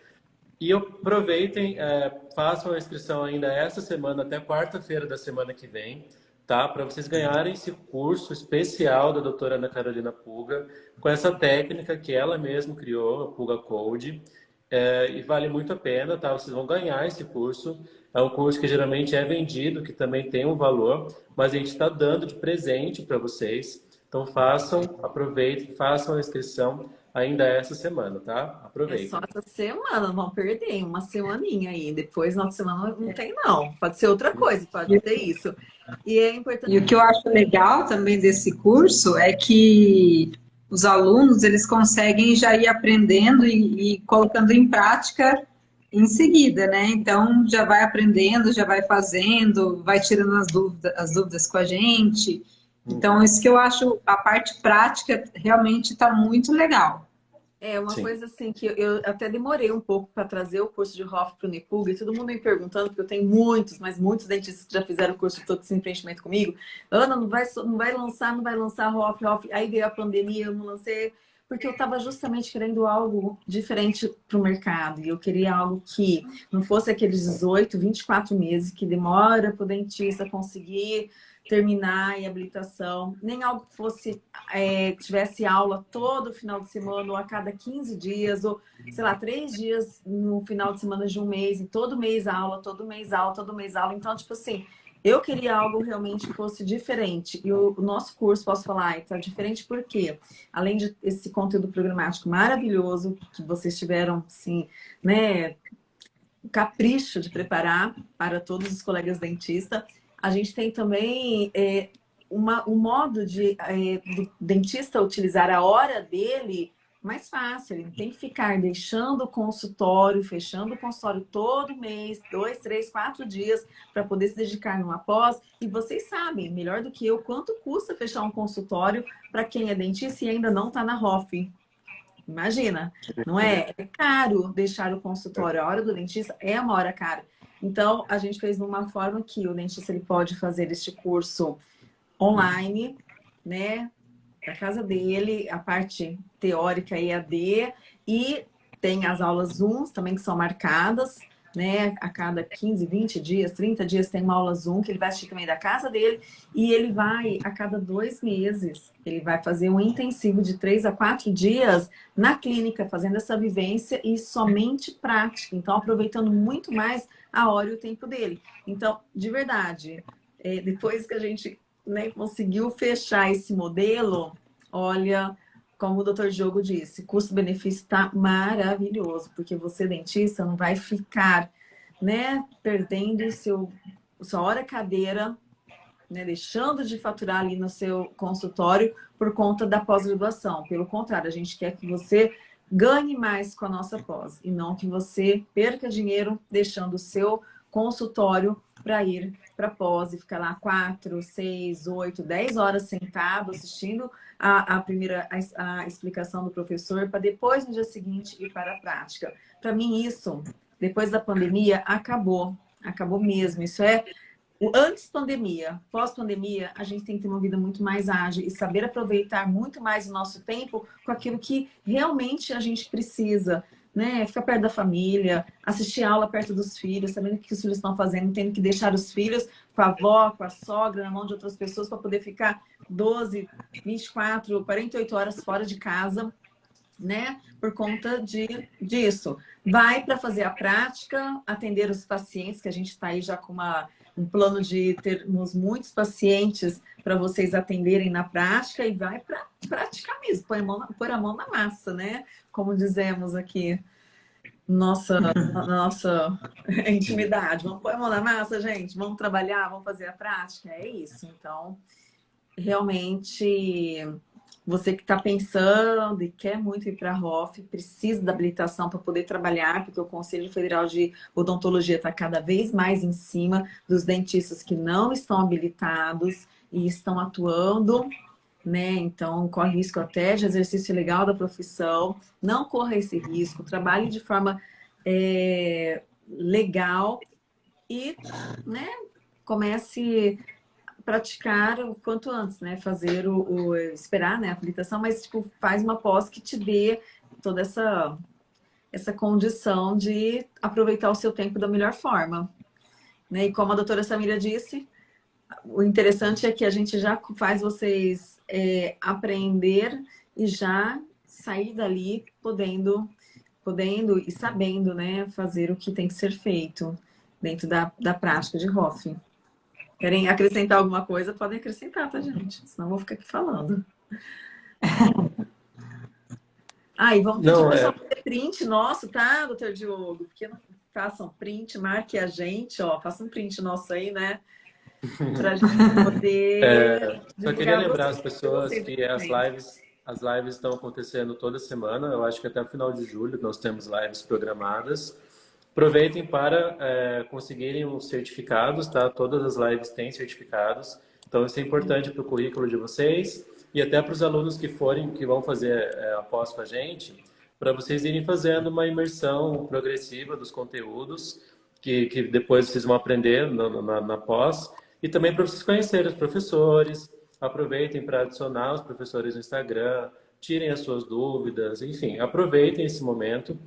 E aproveitem, é, façam a inscrição ainda essa semana até quarta-feira da semana que vem. tá? Para vocês ganharem esse curso especial da doutora Ana Carolina Puga, com essa técnica que ela mesma criou, a Puga Code, é, e vale muito a pena, tá? Vocês vão ganhar esse curso. É um curso que geralmente é vendido, que também tem um valor, mas a gente está dando de presente para vocês. Então façam, aproveitem, façam a inscrição ainda essa semana, tá? Aproveitem. É só essa semana, vão perder uma semaninha aí. Depois, na semana, não tem não. Pode ser outra coisa, pode ter isso. E é importante... E o que eu acho legal também desse curso é que os alunos, eles conseguem já ir aprendendo e, e colocando em prática em seguida, né? Então, já vai aprendendo, já vai fazendo, vai tirando as dúvidas, as dúvidas com a gente. Então, isso que eu acho, a parte prática realmente está muito legal. É, uma Sim. coisa assim que eu até demorei um pouco para trazer o curso de Hoff para o Nipug, e todo mundo me perguntando, porque eu tenho muitos, mas muitos dentistas que já fizeram o curso de toxina preenchimento comigo. Ana, não vai, não vai lançar, não vai lançar Hoff, Hoff. Aí veio a pandemia, eu não lancei, porque eu estava justamente querendo algo diferente para o mercado. E eu queria algo que não fosse aqueles 18, 24 meses que demora para o dentista conseguir terminar em habilitação, nem algo que fosse, é, tivesse aula todo final de semana, ou a cada 15 dias, ou, sei lá, três dias no final de semana de um mês, e todo mês aula, todo mês aula, todo mês aula. Então, tipo assim, eu queria algo realmente que fosse diferente. E o, o nosso curso, posso falar, está diferente porque, além de esse conteúdo programático maravilhoso, que vocês tiveram, assim, né, capricho de preparar para todos os colegas dentistas, a gente tem também é, uma, um modo de é, do dentista utilizar a hora dele mais fácil. Ele não tem que ficar deixando o consultório, fechando o consultório todo mês, dois, três, quatro dias, para poder se dedicar numa pós. E vocês sabem, melhor do que eu, quanto custa fechar um consultório para quem é dentista e ainda não está na ROF. Imagina, não é? É caro deixar o consultório. A hora do dentista é uma hora cara. Então, a gente fez de uma forma que o dentista ele pode fazer este curso online, né? Da casa dele, a parte teórica EAD e tem as aulas Zoom também que são marcadas né? A cada 15, 20 dias, 30 dias tem uma aula Zoom que ele vai assistir também da casa dele e ele vai, a cada dois meses, ele vai fazer um intensivo de três a quatro dias na clínica, fazendo essa vivência e somente prática. Então, aproveitando muito mais a hora e o tempo dele. Então, de verdade, é, depois que a gente né, conseguiu fechar esse modelo, olha, como o doutor Diogo disse, custo-benefício está maravilhoso, porque você, dentista, não vai ficar né, perdendo seu, sua hora cadeira, né, deixando de faturar ali no seu consultório por conta da pós-graduação. Pelo contrário, a gente quer que você ganhe mais com a nossa pós e não que você perca dinheiro deixando o seu consultório para ir para pós e ficar lá quatro, seis, oito, dez horas sentado assistindo a, a primeira a, a explicação do professor para depois no dia seguinte ir para a prática. Para mim isso, depois da pandemia, acabou. Acabou mesmo. Isso é antes pandemia, pós pandemia, a gente tem que ter uma vida muito mais ágil e saber aproveitar muito mais o nosso tempo com aquilo que realmente a gente precisa né? Ficar perto da família, assistir aula perto dos filhos, sabendo o que os filhos estão fazendo, tendo que deixar os filhos com a avó, com a sogra, na mão de outras pessoas para poder ficar 12, 24, 48 horas fora de casa, né? Por conta de, disso. Vai para fazer a prática, atender os pacientes, que a gente está aí já com uma, um plano de termos muitos pacientes para vocês atenderem na prática e vai para praticar mesmo, pôr a, mão, pôr a mão na massa, né? Como dizemos aqui, nossa, nossa intimidade. Vamos pôr a mão na massa, gente? Vamos trabalhar, vamos fazer a prática? É isso. Então, realmente, você que está pensando e quer muito ir para a ROF, precisa da habilitação para poder trabalhar, porque o Conselho Federal de Odontologia está cada vez mais em cima dos dentistas que não estão habilitados e estão atuando, né? Então, corre risco até de exercício legal da profissão. Não corra esse risco, trabalhe de forma é, legal e, né, comece praticar o quanto antes, né? Fazer o, o esperar, né, a habilitação, mas tipo, faz uma pós que te dê toda essa essa condição de aproveitar o seu tempo da melhor forma. Né? E como a doutora Samira disse, o interessante é que a gente já faz vocês é, aprender e já sair dali podendo, podendo e sabendo né, fazer o que tem que ser feito dentro da, da prática de Hoff. Querem acrescentar alguma coisa? Podem acrescentar, tá, gente? Senão eu vou ficar aqui falando. Ah, e vamos pedir não, é... fazer print nosso, tá, doutor Diogo? Porque não façam print, marque a gente, ó, faça um print nosso aí, né? Pra gente poder. É, só queria lembrar as pessoas que as lives, as lives estão acontecendo toda semana. Eu acho que até o final de julho nós temos lives programadas. Aproveitem para é, conseguirem os certificados, tá? Todas as lives têm certificados. Então, isso é importante para o currículo de vocês e até para os alunos que forem, que vão fazer é, após com a gente, para vocês irem fazendo uma imersão progressiva dos conteúdos que, que depois vocês vão aprender na, na, na pós e também para vocês conhecerem os professores, aproveitem para adicionar os professores no Instagram, tirem as suas dúvidas, enfim, aproveitem esse momento.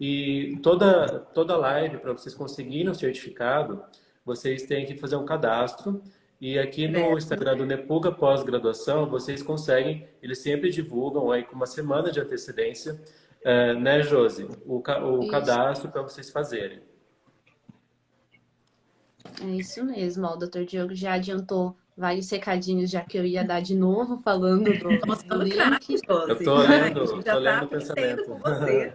E toda, toda live, para vocês conseguirem o certificado, vocês têm que fazer um cadastro. E aqui no Instagram do Nepuga Pós-Graduação, vocês conseguem, eles sempre divulgam aí com uma semana de antecedência, é, né, Josi? O, o cadastro para vocês fazerem. É isso mesmo, ó, o doutor Diogo já adiantou vários recadinhos, já que eu ia dar de novo falando do, do link. Eu tô lendo, tô tá lendo o pensamento. Com você.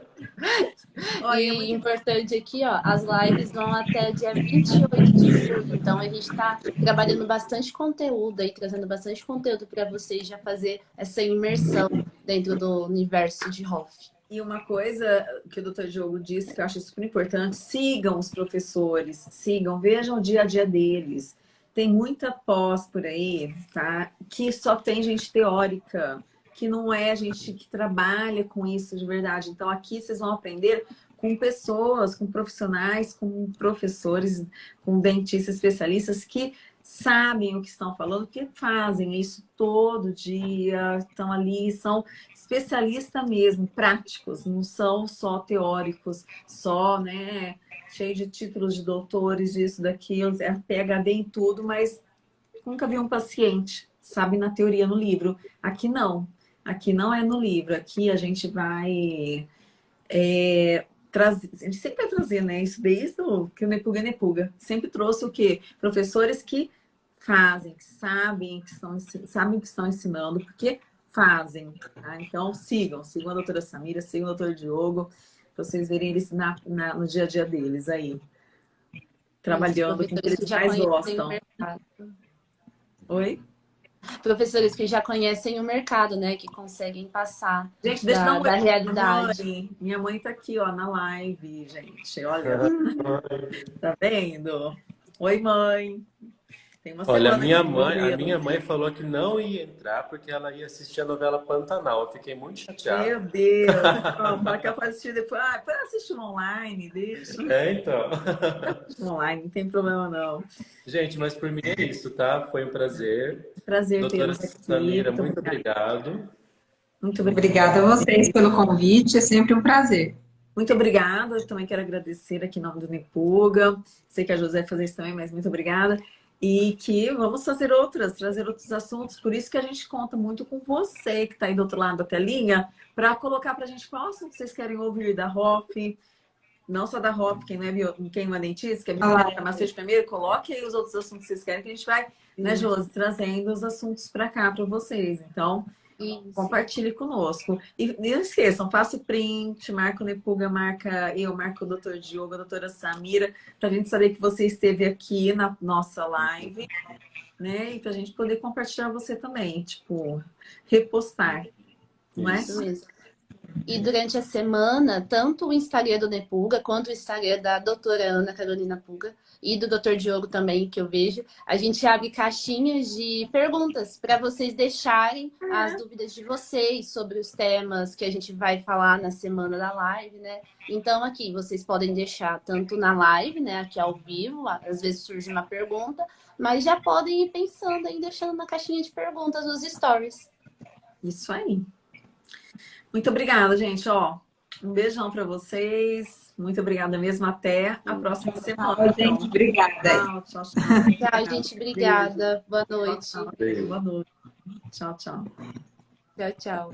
Olha, e muito... importante aqui, ó, as lives vão até dia 28 de julho, então a gente está trabalhando bastante conteúdo aí, trazendo bastante conteúdo para vocês já fazer essa imersão dentro do universo de Hoff. E uma coisa que o doutor Diogo disse que eu acho super importante, sigam os professores, sigam, vejam o dia a dia deles. Tem muita pós por aí, tá? Que só tem gente teórica, que não é gente que trabalha com isso de verdade. Então aqui vocês vão aprender com pessoas, com profissionais, com professores, com dentistas especialistas que sabem o que estão falando, que fazem isso todo dia, estão ali, são especialistas mesmo, práticos, não são só teóricos, só, né, cheio de títulos de doutores, disso, daquilo, é PHD em tudo, mas nunca vi um paciente, sabe, na teoria, no livro. Aqui não, aqui não é no livro, aqui a gente vai é, trazer, a gente sempre vai trazer, né? Isso desde o que o Nepuga é Nepuga. Sempre trouxe o quê? Professores que fazem, que sabem que estão, sabem que estão ensinando, porque fazem. Tá? Então, sigam, sigam a doutora Samira, sigam o doutor Diogo, para vocês verem eles na, na, no dia a dia deles aí. Trabalhando com o que eles mais gostam. Oi? professores que já conhecem o mercado, né? Que conseguem passar gente, deixa da, da realidade. Mãe. Minha mãe tá aqui, ó, na live, gente. Olha. tá vendo? Oi, mãe. Olha, a minha mãe, a minha mãe falou que não ia entrar porque ela ia assistir a novela Pantanal. Eu fiquei muito chateado. Meu Deus! Fala que ela vai assistir depois. Ah, depois assiste online, deixa. É, então. online, não tem problema não. Gente, mas por mim é isso, tá? Foi um prazer. Prazer Doutora aqui. Samira, muito, muito obrigado. Muito obrigada a vocês pelo convite, é sempre um prazer. Muito obrigada, eu também quero agradecer aqui em nome do Nepuga. Sei que a José vai fazer isso também, mas muito obrigada e que vamos fazer outras, trazer outros assuntos. Por isso que a gente conta muito com você que está aí do outro lado da telinha, para colocar para a gente qual assunto vocês querem ouvir da ROF, não só da ROF, quem não é, bio, quem não é dentista, que é biomédica, farmacêutica primeiro, coloque aí os outros assuntos que vocês querem, que a gente vai, né, Josi, trazendo os assuntos para cá para vocês. Então, isso. Compartilhe conosco. E não esqueçam, faça o print, marca o Nepuga, marca eu, marca o Dr. Diogo, a doutora Samira, para a gente saber que você esteve aqui na nossa live, né? E para a gente poder compartilhar você também, tipo, repostar. Não é? Isso mesmo. E durante a semana, tanto o Instagram do Nepuga quanto o Instagram da doutora Ana Carolina Puga e do Dr. Diogo também, que eu vejo, a gente abre caixinhas de perguntas para vocês deixarem uhum. as dúvidas de vocês sobre os temas que a gente vai falar na semana da live, né? Então aqui vocês podem deixar tanto na live, né, aqui ao vivo, às vezes surge uma pergunta, mas já podem ir pensando aí, deixando na caixinha de perguntas nos stories. Isso aí. Muito obrigada, gente. Ó, Um beijão para vocês. Muito obrigada mesmo. Até a próxima semana. Tchau, gente. Obrigada. Tchau, tchau, tchau. Tchau, gente. Obrigada. Boa noite. Boa noite. Tchau, tchau. Tchau, tchau.